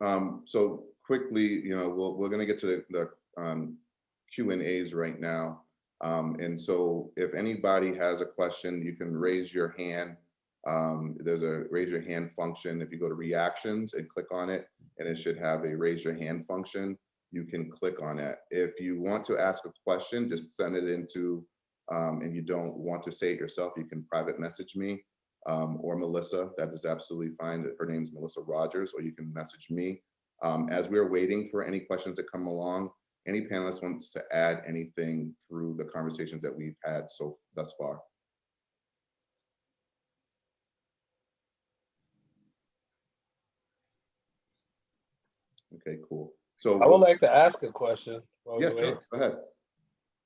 um, so quickly, you know, we'll, we're gonna get to the, the, um, Q and As right now. Um, and so if anybody has a question, you can raise your hand. Um, there's a raise your hand function. If you go to reactions and click on it, and it should have a raise your hand function, you can click on it. If you want to ask a question, just send it into, um, and you don't want to say it yourself, you can private message me um, or Melissa. That is absolutely fine. Her name is Melissa Rogers, or you can message me. Um, as we're waiting for any questions that come along, any panelist wants to add anything through the conversations that we've had so thus far? Okay, cool. So, I would like to ask a question. while yeah, wait. sure, go ahead.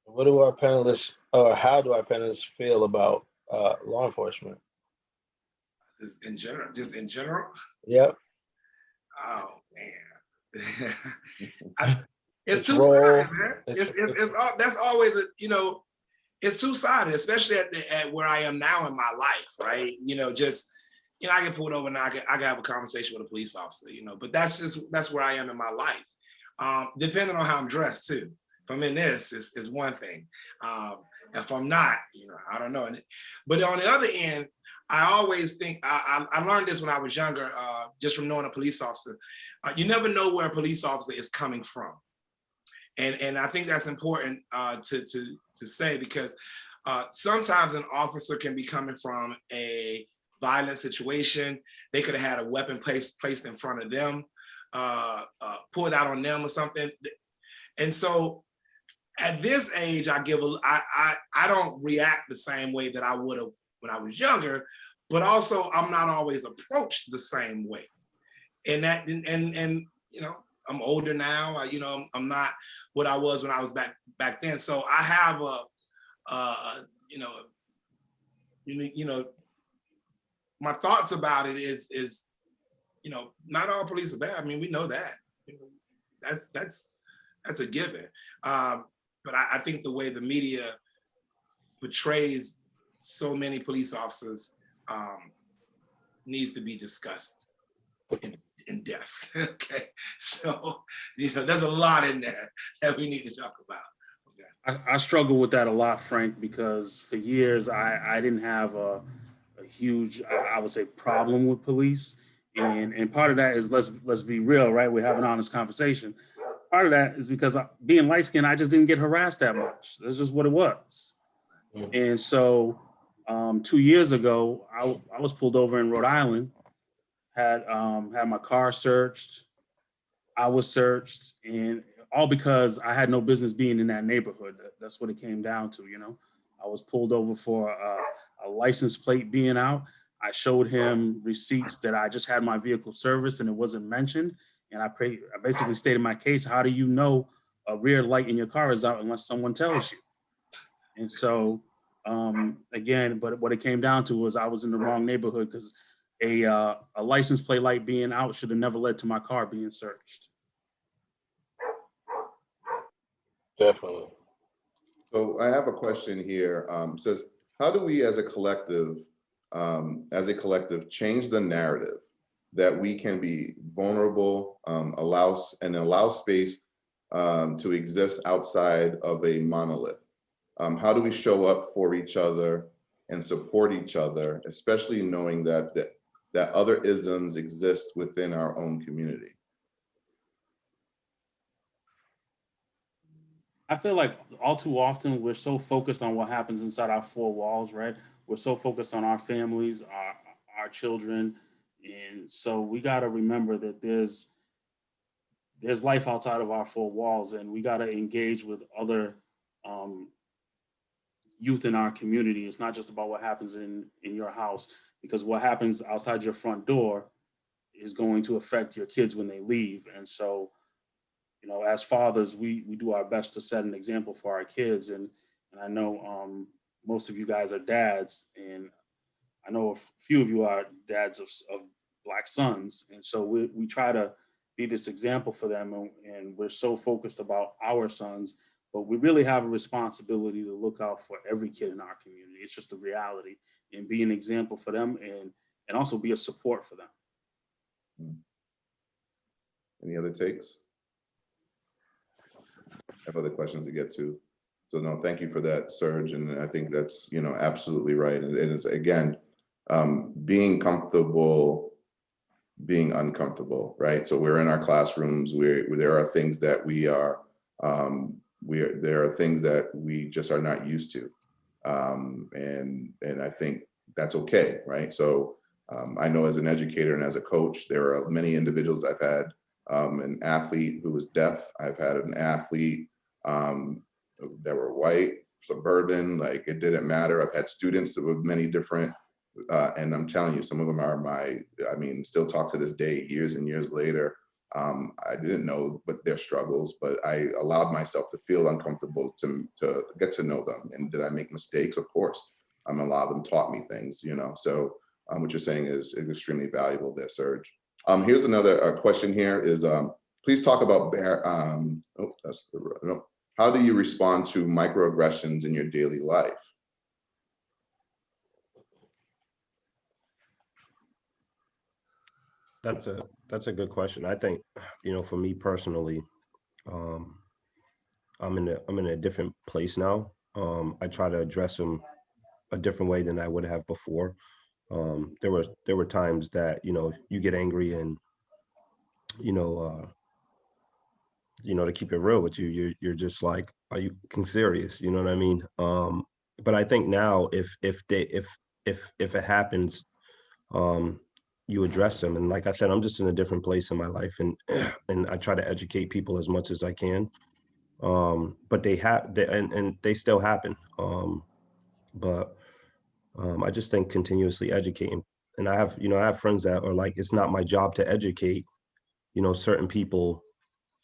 What do our panelists, or how do our panelists feel about uh, law enforcement? just in general, just in general, Yep. oh, man. I- It's two raw. man. It's- It's, it's, it's, al- that's always a, you know, it's two-sided, especially at the, at where I am now in my life, right? You know, just, you know, I get pulled over and I can, I can have a conversation with a police officer, you know, but that's just, that's where I am in my life. Um, depending on how I'm dressed too. If I'm in this, is is one thing. Um, if I'm not, you know, I don't know. And- But on the other end, I always think, I, I, I learned this when I was younger, uh, just from knowing a police officer. Uh, you never know where a police officer is coming from. And, and I think that's important uh, to, to, to say because uh, sometimes an officer can be coming from a violent situation. They could have had a weapon placed, placed in front of them, uh, uh, pulled out on them or something. And so at this age, I give a, I, I, I don't react the same way that I would have when I was younger, but also I'm not always approached the same way. And that, and, and, and you know, I'm older now, I, you know, I'm, not what I was when I was back, back then. So I have a, you know, you you know, my thoughts about it is, is, you know, not all police are bad. I mean, we know that. That's, that's, that's a given. Um, but I, I think the way the media portrays so many police officers um, needs to be discussed in, in depth. okay, so you know, there's a lot in there that we need to talk about. I, I struggle with that a lot, Frank, because for years I, I didn't have a, a huge, I, I would say, problem with police. And, and part of that is let's let's be real, right? We have an honest conversation. Part of that is because I, being light skinned, I just didn't get harassed that much. That's just what it was. And so um, two years ago, I, I was pulled over in Rhode Island, had um, had my car searched. I was searched, and all because I had no business being in that neighborhood. That's what it came down to, you know. I was pulled over for a, a license plate being out. I showed him receipts that I just had my vehicle serviced and it wasn't mentioned. And I pray, I basically stated my case. How do you know a rear light in your car is out unless someone tells you? And so, um, again, but what it came down to was I was in the wrong neighborhood because a, uh, a license plate light being out should have never led to my car being searched. Definitely. So I have a question here, um, says, how do we as a collective, um, as a collective, change the narrative that we can be vulnerable, um, allows, and allow space um, to exist outside of a monolith? Um, how do we show up for each other and support each other, especially knowing that, that, that other isms exist within our own community? I feel like all too often we're so focused on what happens inside our four walls, right? We're so focused on our families, our our children, and so we got to remember that there's there's life outside of our four walls, and we got to engage with other um, youth in our community. It's not just about what happens in in your house, because what happens outside your front door is going to affect your kids when they leave, and so you know, as fathers, we we do our best to set an example for our kids. And and I know um, most of you guys are dads, and I know a few of you are dads of, of black sons. And so we we try to be this example for them, and, and we're so focused about our sons, but we really have a responsibility to look out for every kid in our community. It's just a reality, and be an example for them, and and also be a support for them. Any other takes? I have other questions to get to. So no, thank you for that, Serge. And I think that's, you know, absolutely right. And it is, again, um, being comfortable, being uncomfortable, right? So we're in our classrooms, we're, there are things that we are, um, we are, there are things that we just are not used to. Um, and, and I think that's okay, right? So um, I know as an educator and as a coach, there are many individuals I've had um, an athlete who was deaf. I've had an athlete um, that were white, suburban, like it didn't matter. I've had students that were many different, uh, and I'm telling you, some of them are my, I mean, still talk to this day, years and years later. Um, I didn't know but their struggles, but I allowed myself to feel uncomfortable to, to get to know them. And did I make mistakes? Of course. Um, a lot of them taught me things, you know, so um, what you're saying is, is extremely valuable there, Serge. Um, here's another uh, question here is, um, please talk about bear, um, oh, that's the, no, how do you respond to microaggressions in your daily life? That's a, that's a good question. I think, you know, for me personally, um, I'm in a, I'm in a different place now. Um, I try to address them a different way than I would have before. Um, there was, there were times that, you know, you get angry and, you know, uh, you know, to keep it real with you, you're, you're just like, are you serious? You know what I mean? Um, but I think now if, if they, if, if, if it happens, um, you address them. And like I said, I'm just in a different place in my life and, and I try to educate people as much as I can. Um, but they have, they, and, and they still happen. Um, but, um, I just think continuously educating. And I have, you know, I have friends that are like, it's not my job to educate, you know, certain people,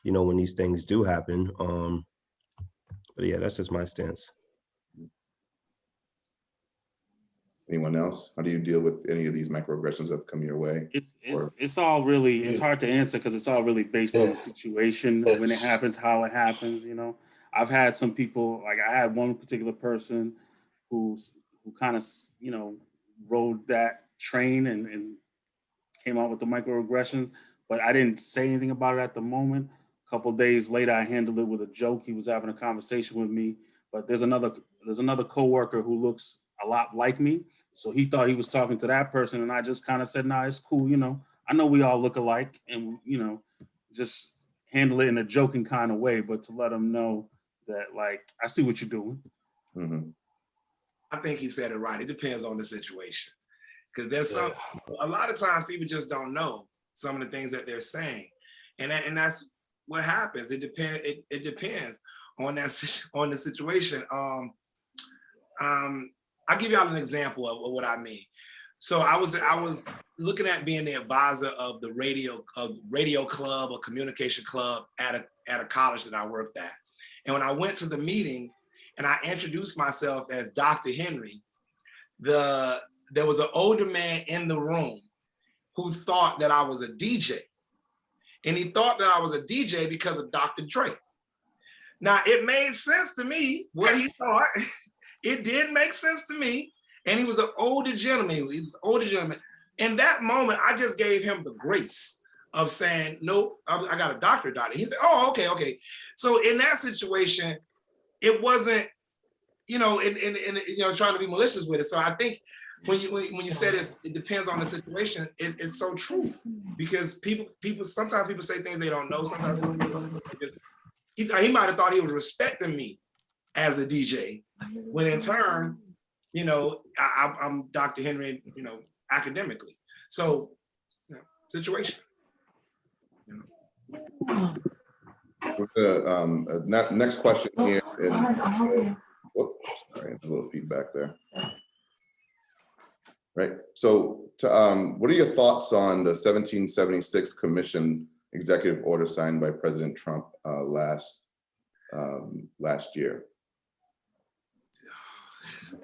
you know, when these things do happen. Um, but yeah, that's just my stance. Anyone else? How do you deal with any of these microaggressions that have come your way? It's it's Or- it's all really it's Yeah. hard to answer because it's all really based on the situation when it happens, how it happens. You know, I've had some people like I had one particular person who's who kind of you know rode that train and and came out with the microaggressions, but I didn't say anything about it at the moment. A couple days later, I handled it with a joke. He was having a conversation with me, but there's another there's another coworker who looks a lot like me. So he thought he was talking to that person, and I just kind of said, "Nah, it's cool. You know, I know we all look alike, and you know, just handle it in a joking kind of way, but to let him know that like I see what you're doing." Mhm. I think he said it right. It depends on the situation. Because there's some, a lot of times people just don't know some of the things that they're saying. And that, and that's what happens. It depends, it, it depends on that, on the situation. Um, um, I'll give y'all an example of, of what I mean. So I was, I was looking at being the advisor of the radio, of radio club or communication club at a, at a college that I worked at. And when I went to the meeting, and I introduced myself as Dr. Henry, the there was an older man in the room who thought that I was a DJ. And he thought that I was a DJ because of Dr. Dre. Now it made sense to me what he thought. It did make sense to me. And he was an older gentleman. He was an older gentleman. In that moment, I just gave him the grace of saying, no, I, got a doctor doctor. He said, oh, okay, okay. So in that situation, it wasn't, you know, and, and, and you know, trying to be malicious with it. So I think when you when, you said it's, it depends on the situation, it, it's so true because people people sometimes people say things they don't know. Sometimes just he, he might have thought he was respecting me as a DJ, when in turn, you know, I, I- I'm Dr. Henry, you know, academically. So, you know, situation. We're gonna, um, uh, next question here. and- Whoops, sorry, a little feedback there. Right, so, to, um, what are your thoughts on the seventeen seventy-six commission executive order signed by President Trump, uh, last, um, last year?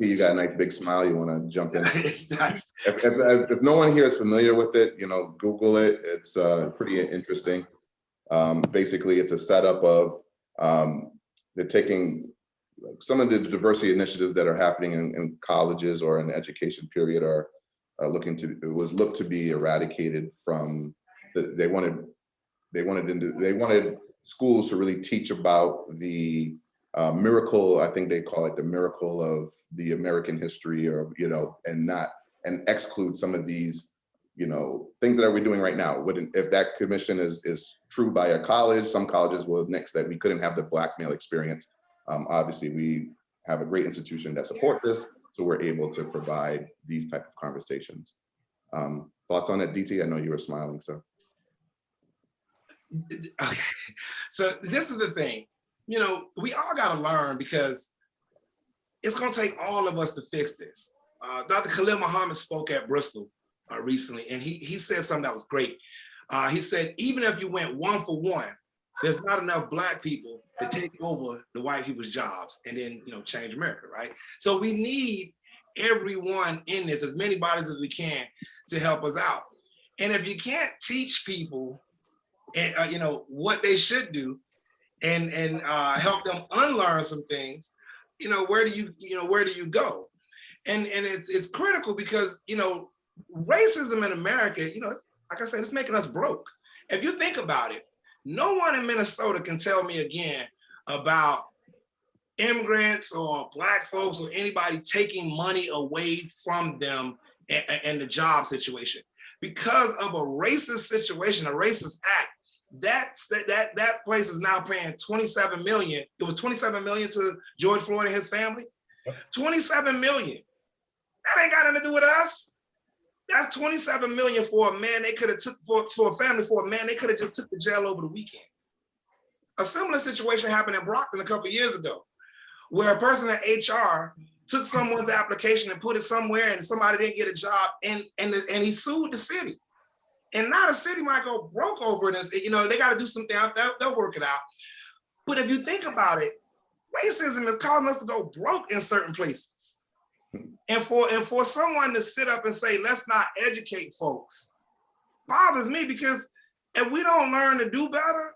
You got a nice big smile, you wanna jump in? If, if, if no one here is familiar with it, you know, Google it. It's uh, pretty interesting. Um, basically, it's a setup of um, they're taking some of the diversity initiatives that are happening in, in colleges or in education period are uh, looking to it was looked to be eradicated from the, they wanted they wanted into they wanted schools to really teach about the uh, miracle I think they call it the miracle of the American history or you know and not and exclude some of these, you know, things that we're we doing right now. Wouldn't if that commission is is true by a college, some colleges will next that we couldn't have the Black male experience. Um, obviously, we have a great institution that support this, so we're able to provide these type of conversations. Um, thoughts on it, DT? I know you were smiling, so. Okay. So this is the thing, you know, we all got to learn because it's going to take all of us to fix this. Uh, Dr. Khalil Muhammad spoke at Bristol uh, recently, and he, he said something that was great. Uh, he said, even if you went one for one, there's not enough black people to take over the white people's jobs and then, you know, change America, right? So we need everyone in this, as many bodies as we can to help us out. And if you can't teach people and uh, you know what they should do and and uh, help them unlearn some things, you know, where do you you know where do you go? And and it's it's critical because you know racism in America, you know, like I said, it's making us broke. If you think about it, no one in Minnesota can tell me again about immigrants or black folks or anybody taking money away from them and, the job situation because of a racist situation, a racist act. That's that that that place is now paying 27 million. It was 27 million to George Floyd and his family. 27 million. That ain't got nothing to do with us. That's 27 million for a man they could have took for, for a family for a man they could have just took the jail over the weekend. A similar situation happened in Brockton a couple years ago, where a person at HR took someone's application and put it somewhere and somebody didn't get a job and and, and he sued the city. And now the city might go broke over this. You know, they got to do something out. They'll, they'll work it out. But if you think about it, racism is causing us to go broke in certain places. And for and for someone to sit up and say, let's not educate folks, bothers me because if we don't learn to do better,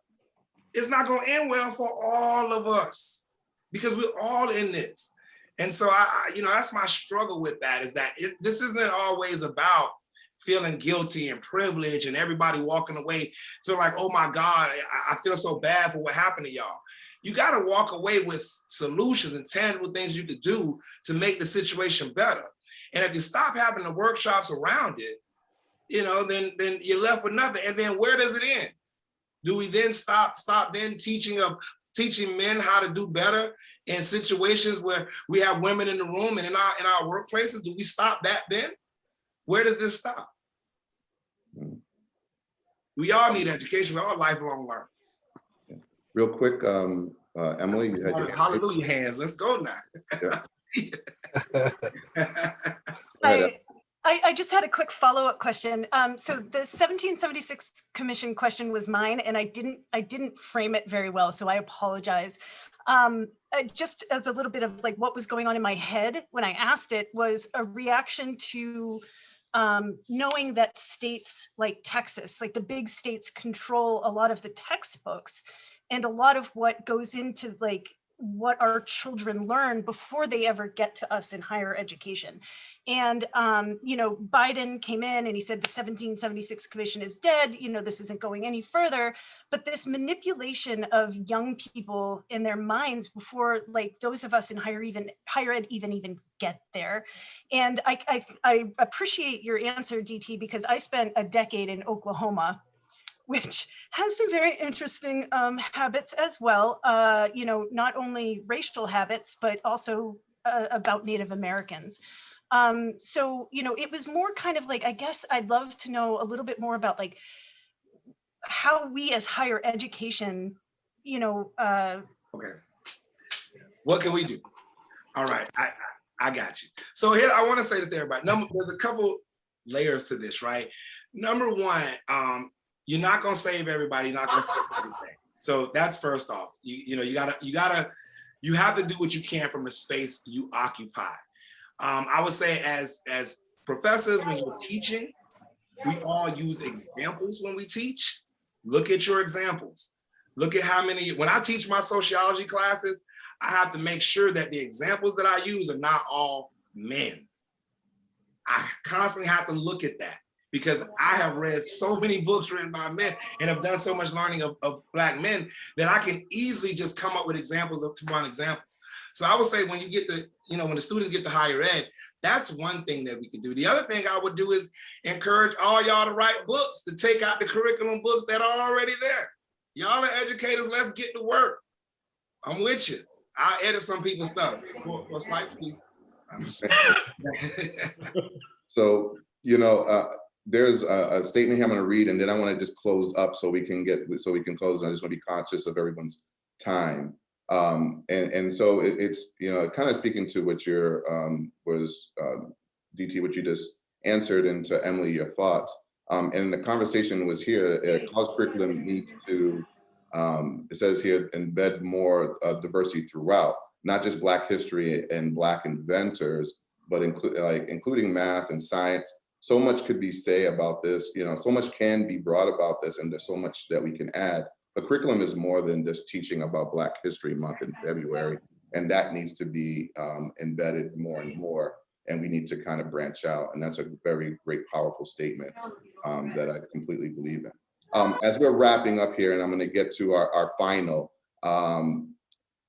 it's not going to end well for all of us because we're all in this. And so I, you know, that's my struggle with that is that it, this isn't always about feeling guilty and privilege and everybody walking away feel like, oh my God, I, I feel so bad for what happened to y'all. You got to walk away with solutions and tangible things you could do to make the situation better. And if you stop having the workshops around it, you know, then then you're left with nothing. And then where does it end? Do we then stop stop then teaching of teaching men how to do better in situations where we have women in the room and in our in our workplaces? Do we stop that then? Where does this stop? We all need education. We're all lifelong learners. Real quick, um, uh, Emily, you had your Hallelujah hands. Let's go now. Yeah. I, I, I just had a quick follow-up question. Um, so the 1776 commission question was mine and I didn't I didn't frame it very well, so I apologize. Um, uh, just as a little bit of like what was going on in my head when I asked it was a reaction to um, knowing that states like Texas, like the big states control a lot of the textbooks and a lot of what goes into like what our children learn before they ever get to us in higher education. And, um, you know, Biden came in and he said the 1776 commission is dead, you know, this isn't going any further, but this manipulation of young people in their minds before like those of us in higher even higher ed even even get there. And I, I, I appreciate your answer, DT, because I spent a decade in Oklahoma which has some very interesting um, habits as well. Uh, you know, not only racial habits, but also uh, about Native Americans. Um, so, you know, it was more kind of like, I guess I'd love to know a little bit more about like how we as higher education, you know. Uh, okay. What can we do? All right, I, I, got you. So here, I wanna say this to everybody. Number, there's a couple layers to this, right? Number one, um, you're not gonna save everybody, you're not gonna fix everything. So that's first off. You, you know, you gotta, you gotta, you have to do what you can from the space you occupy. Um, I would say as, as professors, when you're teaching, we all use examples when we teach. Look at your examples. Look at how many, when I teach my sociology classes, I have to make sure that the examples that I use are not all men. I constantly have to look at that because I have read so many books written by men and have done so much learning of, of black men that I can easily just come up with examples of two one examples. So I would say when you get the, you know, when the students get to higher ed, that's one thing that we can do. The other thing I would do is encourage all y'all to write books, to take out the curriculum books that are already there. Y'all are educators, let's get to work. I'm with you. i edit some people's stuff for slight So, you know, uh, there's a, a, statement here I'm going to read, and then I want to just close up so we can get so we can close. And I just want to be conscious of everyone's time. Um, and and so it, it's you know kind of speaking to what your um, was um, DT what you just answered, and to Emily your thoughts. Um, and the conversation was here. Uh, college curriculum needs to um, it says here embed more uh, diversity throughout, not just Black history and Black inventors, but include like including math and science so much could be say about this, you know, so much can be brought about this and there's so much that we can add, a curriculum is more than just teaching about Black History Month in February. And that needs to be um, embedded more and more. And we need to kind of branch out. And that's a very great, powerful statement um, that I completely believe in. Um, as we're wrapping up here, and I'm going to get to our, our final, um,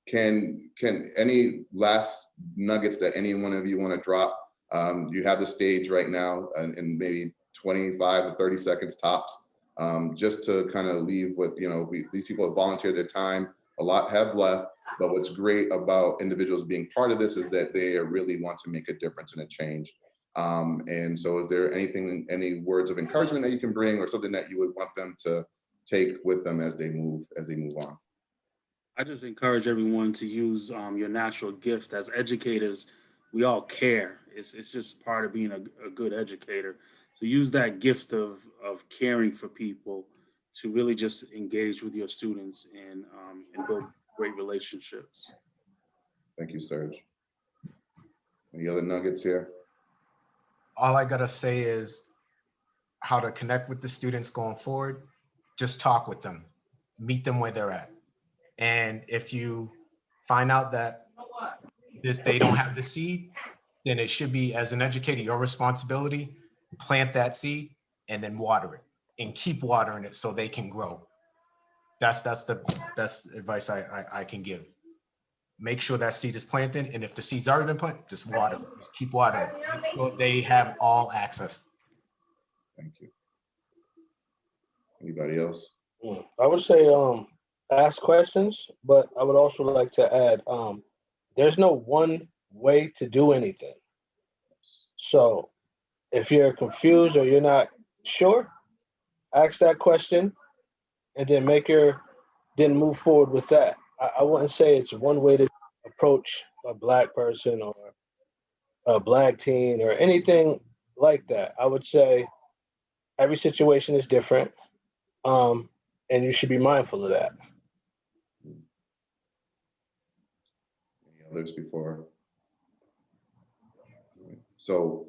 can can any last nuggets that any one of you want to drop? Um, you have the stage right now, and, and maybe 25 to 30 seconds tops, um, just to kind of leave with you know we, these people have volunteered their time. A lot have left, but what's great about individuals being part of this is that they really want to make a difference and a change. Um, and so is there anything, any words of encouragement that you can bring or something that you would want them to take with them as they move, as they move on? I just encourage everyone to use um, your natural gift. As educators, we all care. It's, it's just part of being a, a good educator. So use that gift of, of caring for people to really just engage with your students and, um, and build great relationships. Thank you, Serge. Any other nuggets here? all I gotta say is how to connect with the students going forward. Just talk with them, meet them where they're at. And if you find out that this, they don't have the seed, then it should be, as an educator, your responsibility, plant that seed and then water it and keep watering it so they can grow. That's, that's the best advice I, I, I can give. Make sure that seed is planted, and if the seed's already been planted, just water, it. just keep watering. it. Make They have all access. Thank you. Anybody else? I would say, um, ask questions, but I would also like to add, um, there's no one way to do anything. So if you're confused or you're not sure, ask that question and then make your, then move forward with that. I, I wouldn't say it's one way to approach a black person or a black teen or anything like that. I would say every situation is different. Um, and you should be mindful of that. Any others before? So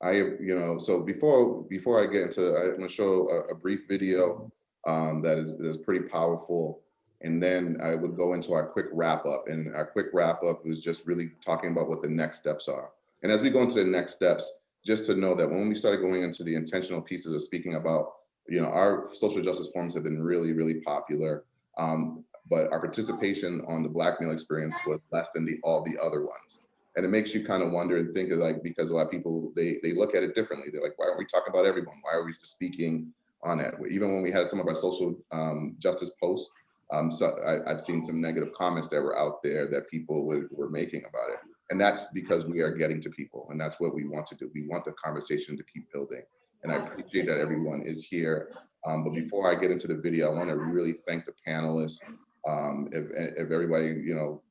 I, you know, so before before I get into, I'm gonna show a, a brief video um, that is, is pretty powerful. And then I would go into our quick wrap up and our quick wrap up is just really talking about what the next steps are. And as we go into the next steps, just to know that when we started going into the intentional pieces of speaking about, you know, our social justice forums have been really, really popular. Um, but our participation on the Black male experience was less than the all the other ones. And it makes you kind of wonder and think of like, because a lot of people, they, they look at it differently. They're like, why aren't we talking about everyone? Why are we just speaking on it? Even when we had some of our social um, justice posts, um, so I, have seen some negative comments that were out there that people were, were making about it. And that's because we are getting to people and that's what we want to do. We want the conversation to keep building. And I appreciate that everyone is here. Um, but before I get into the video, I wanna really thank the panelists. Um, if, if everybody, you know,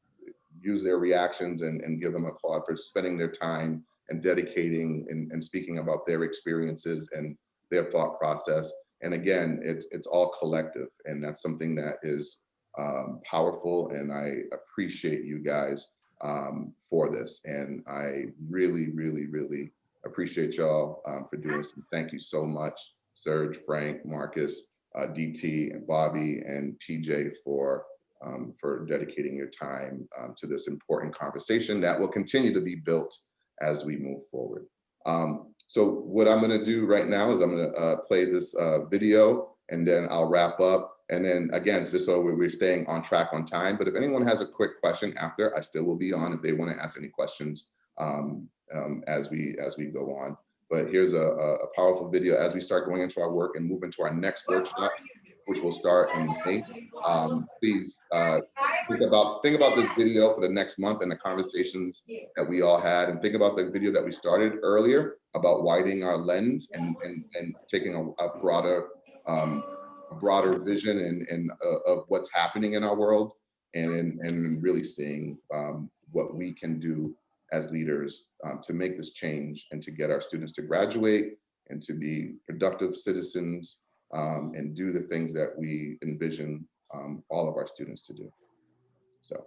use their reactions and, and give them a call for spending their time and dedicating and, and speaking about their experiences and their thought process. And again, it's it's all collective, and that's something that is um, powerful. And I appreciate you guys um, for this. And I really, really, really appreciate y'all um, for doing this. Thank you so much, Serge, Frank, Marcus, uh, DT, and Bobby, and TJ for um, for dedicating your time um, to this important conversation that will continue to be built as we move forward. Um, so what I'm gonna do right now is I'm gonna uh, play this uh, video and then I'll wrap up. And then again, just so we're staying on track on time, but if anyone has a quick question after, I still will be on if they wanna ask any questions um, um, as we as we go on. But here's a, a powerful video as we start going into our work and move into our next workshop which will start in May. Um, please uh, think about think about this video for the next month and the conversations that we all had, and think about the video that we started earlier about widening our lens and and, and taking a, a broader um, a broader vision and, and uh, of what's happening in our world, and and really seeing um, what we can do as leaders um, to make this change and to get our students to graduate and to be productive citizens um, and do the things that we envision um, all of our students to do. So.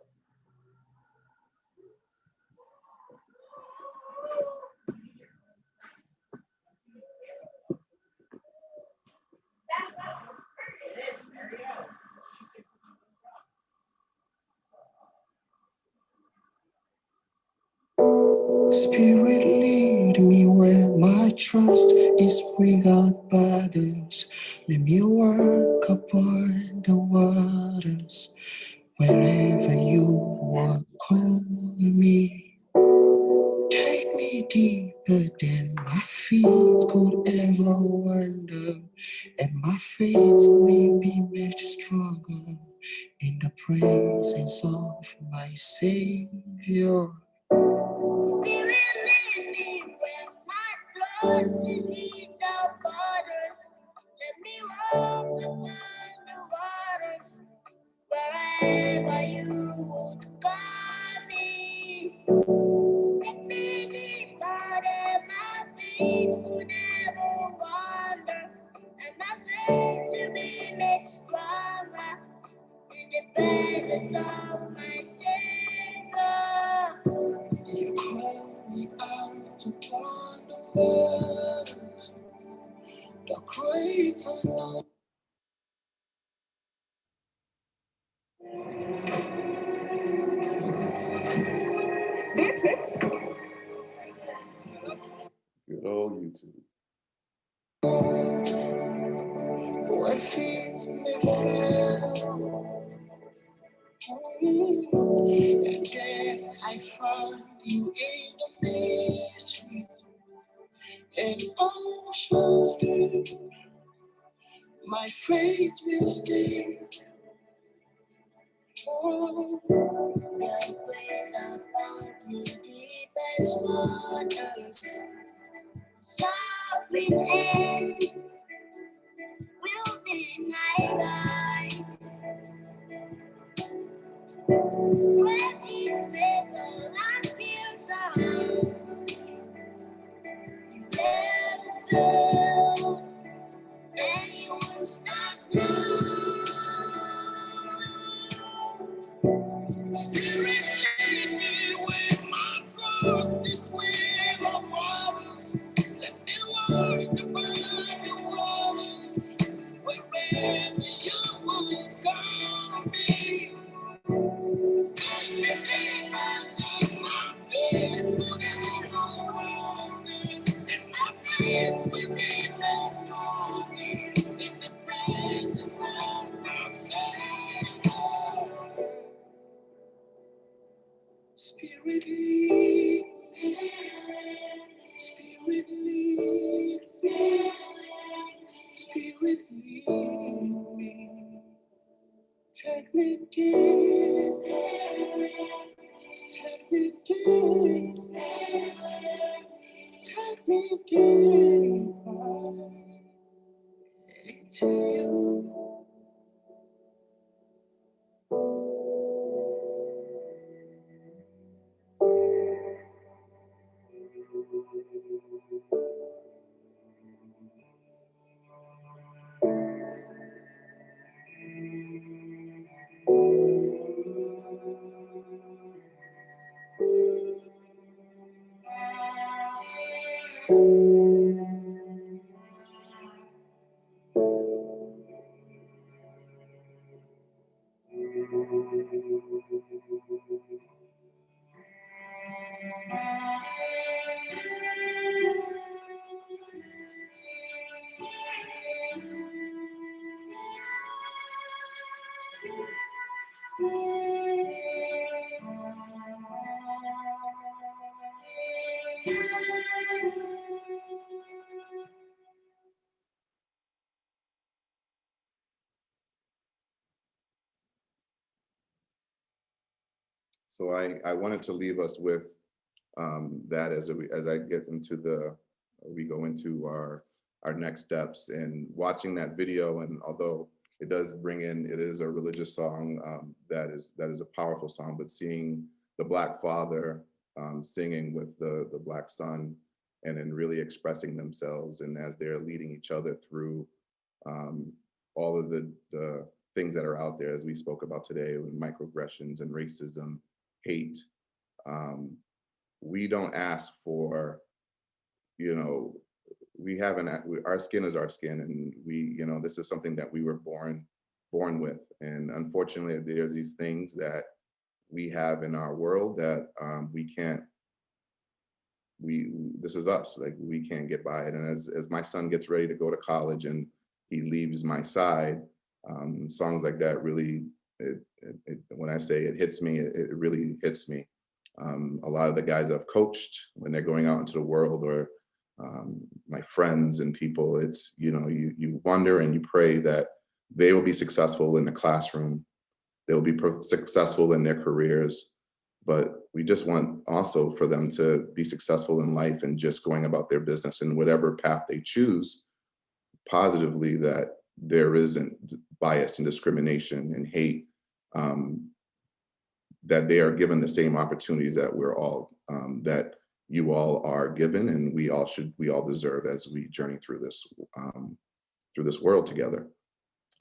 Spirit lead me where my trust is with borders. Let me walk upon So I, I wanted to leave us with um, that as, we- as I get into the, we go into our, our next steps and watching that video. And although it does bring in, it is a religious song um, that is, that is a powerful song, but seeing the Black father um, singing with the, the Black son and then really expressing themselves and as they're leading each other through um, all of the, the things that are out there, as we spoke about today, with microaggressions and racism, hate. Um, we don't ask for, you know, we haven't, our skin is our skin and we, you know, this is something that we were born, born with. And unfortunately, there's these things that we have in our world that um, we can't we, this is us, like, we can't get by it. And as, as my son gets ready to go to college and he leaves my side, um, songs like that really, it, it, it- when I say it hits me, it, really hits me. Um, a lot of the guys I've coached when they're going out into the world or um, my friends and people, it's, you know, you, you wonder and you pray that they will be successful in the classroom. They'll be successful in their careers. But we just want also for them to be successful in life and just going about their business in whatever path they choose positively that there isn't bias and discrimination and hate um, that they are given the same opportunities that we're all um, that you all are given and we all should we all deserve as we journey through this um, through this world together.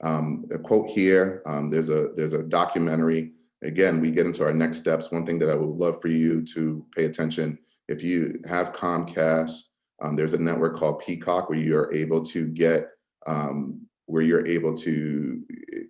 Um, a quote here, um, there's a there's a documentary. Again, we get into our next steps. One thing that I would love for you to pay attention, if you have Comcast, um, there's a network called Peacock where you're able to get um, where you're able to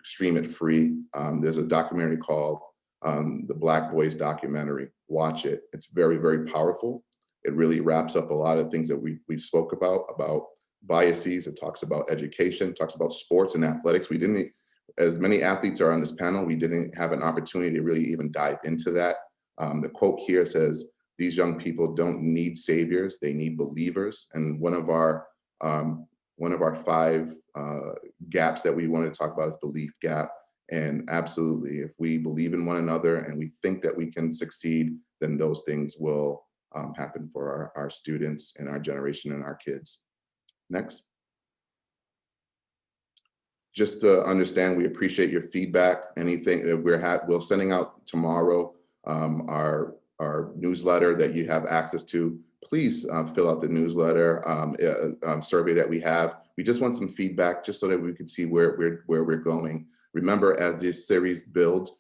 stream it free. Um, there's a documentary called um, the Black Boys documentary. Watch it. It's very, very powerful. It really wraps up a lot of things that we, we spoke about, about biases. It talks about education, talks about sports and athletics. We didn't, as many athletes are on this panel, we didn't have an opportunity to really even dive into that. Um, the quote here says, these young people don't need saviors, they need believers. And one of our um, one of our five uh, gaps that we want to talk about is belief gap. And absolutely, if we believe in one another and we think that we can succeed, then those things will um, happen for our, our students and our generation and our kids. Next. Just to understand, we appreciate your feedback. Anything that we're we're sending out tomorrow, um, our our newsletter that you have access to. Please uh, fill out the newsletter um, uh, um, survey that we have. We just want some feedback just so that we can see where we're where we're going. Remember, as this series builds,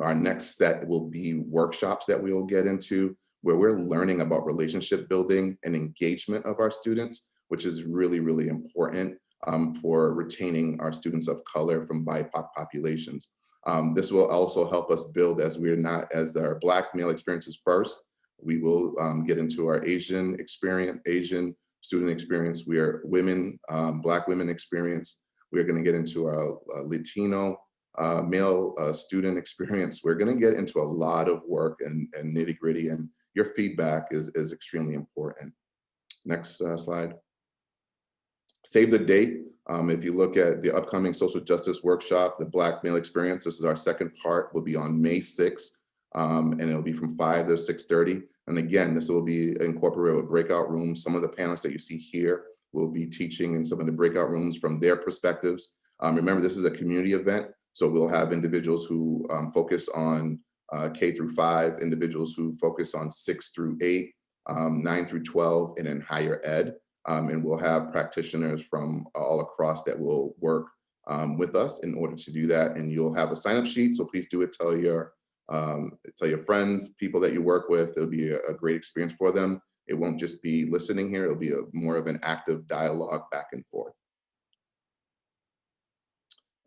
our next set will be workshops that we will get into where we're learning about relationship building and engagement of our students, which is really, really important um, for retaining our students of color from BIPOC populations. Um, this will also help us build as we're not, as our Black male experiences first, we will um, get into our Asian experience, Asian student experience. We are women, um, Black women experience. We're gonna get into our uh, Latino uh, male uh, student experience. We're gonna get into a lot of work and, and nitty gritty and your feedback is, is extremely important. Next uh, slide. Save the date. Um, if you look at the upcoming social justice workshop, the Black Male Experience, this is our second part, will be on May 6th, um, and it'll be from 5 to 6.30. And again, this will be incorporated with breakout rooms. Some of the panelists that you see here will be teaching in some of the breakout rooms from their perspectives. Um, remember, this is a community event, so we'll have individuals who um, focus on uh, K through five, individuals who focus on six through eight, um, nine through 12, and then higher ed. Um, and we'll have practitioners from all across that will work um, with us in order to do that. And you'll have a sign up sheet. So please do it. Tell your, um, tell your friends, people that you work with. It'll be a, a, great experience for them. It won't just be listening here. It'll be a, more of an active dialogue back and forth.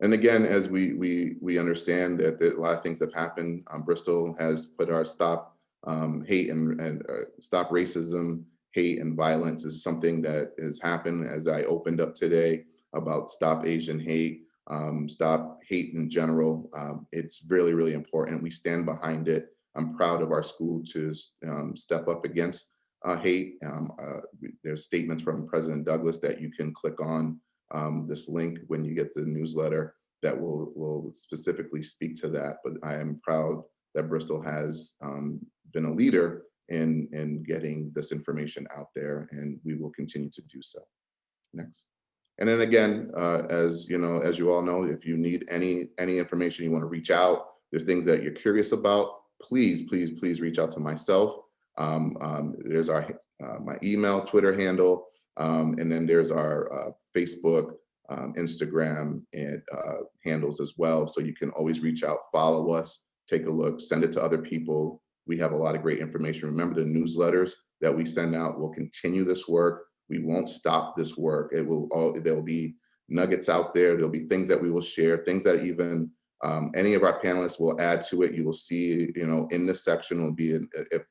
And again, as we we we understand that, that a lot of things have happened, um, Bristol has put our stop um, hate and, and uh, stop racism, hate and violence is something that has happened as I opened up today about stop Asian hate, um, stop hate in general. Um, it's really, really important. We stand behind it. I'm proud of our school to um, step up against uh, hate. Um, uh, there's statements from President Douglas that you can click on um, this link when you get the newsletter that will, will specifically speak to that. But I am proud that Bristol has um, been a leader in, in getting this information out there and we will continue to do so. Next. And then again, uh, as you know, as you all know, if you need any any information you want to reach out, there's things that you're curious about, please, please, please reach out to myself. Um, um, there's our uh, my email, Twitter handle, um, and then there's our uh, Facebook, um, Instagram, and uh, handles as well. So you can always reach out, follow us, take a look, send it to other people. We have a lot of great information. Remember the newsletters that we send out. We'll continue this work. We won't stop this work. It will all, there'll be nuggets out there. There'll be things that we will share, things that even um, any of our panelists will add to it. You will see, you know, in this section will be, if,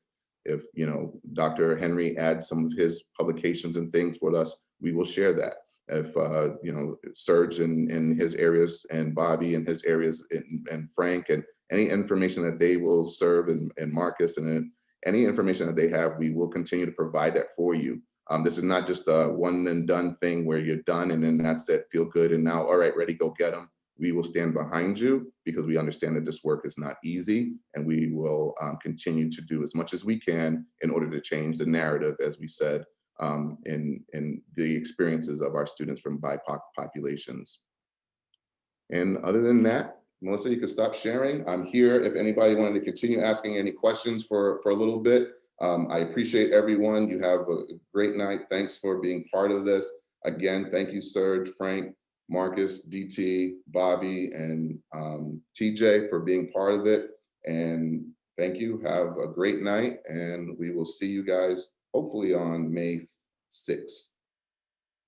if, you know, Dr. Henry adds some of his publications and things with us, we will share that. If, uh, you know, Serge in, in his areas and Bobby in his areas and, and Frank and any information that they will serve and, and Marcus and any information that they have, we will continue to provide that for you. Um, this is not just a one and done thing where you're done and then that's it, feel good and now, all right, ready, go get them. We will stand behind you because we understand that this work is not easy and we will um, continue to do as much as we can in order to change the narrative, as we said, um, in, in the experiences of our students from BIPOC populations. And other than that, Melissa, you can stop sharing. I'm here if anybody wanted to continue asking any questions for, for a little bit. Um, I appreciate everyone. You have a great night. Thanks for being part of this. Again, thank you, Serge, Frank, Marcus, DT, Bobby, and um, TJ for being part of it. And thank you. Have a great night. And we will see you guys hopefully on May 6th.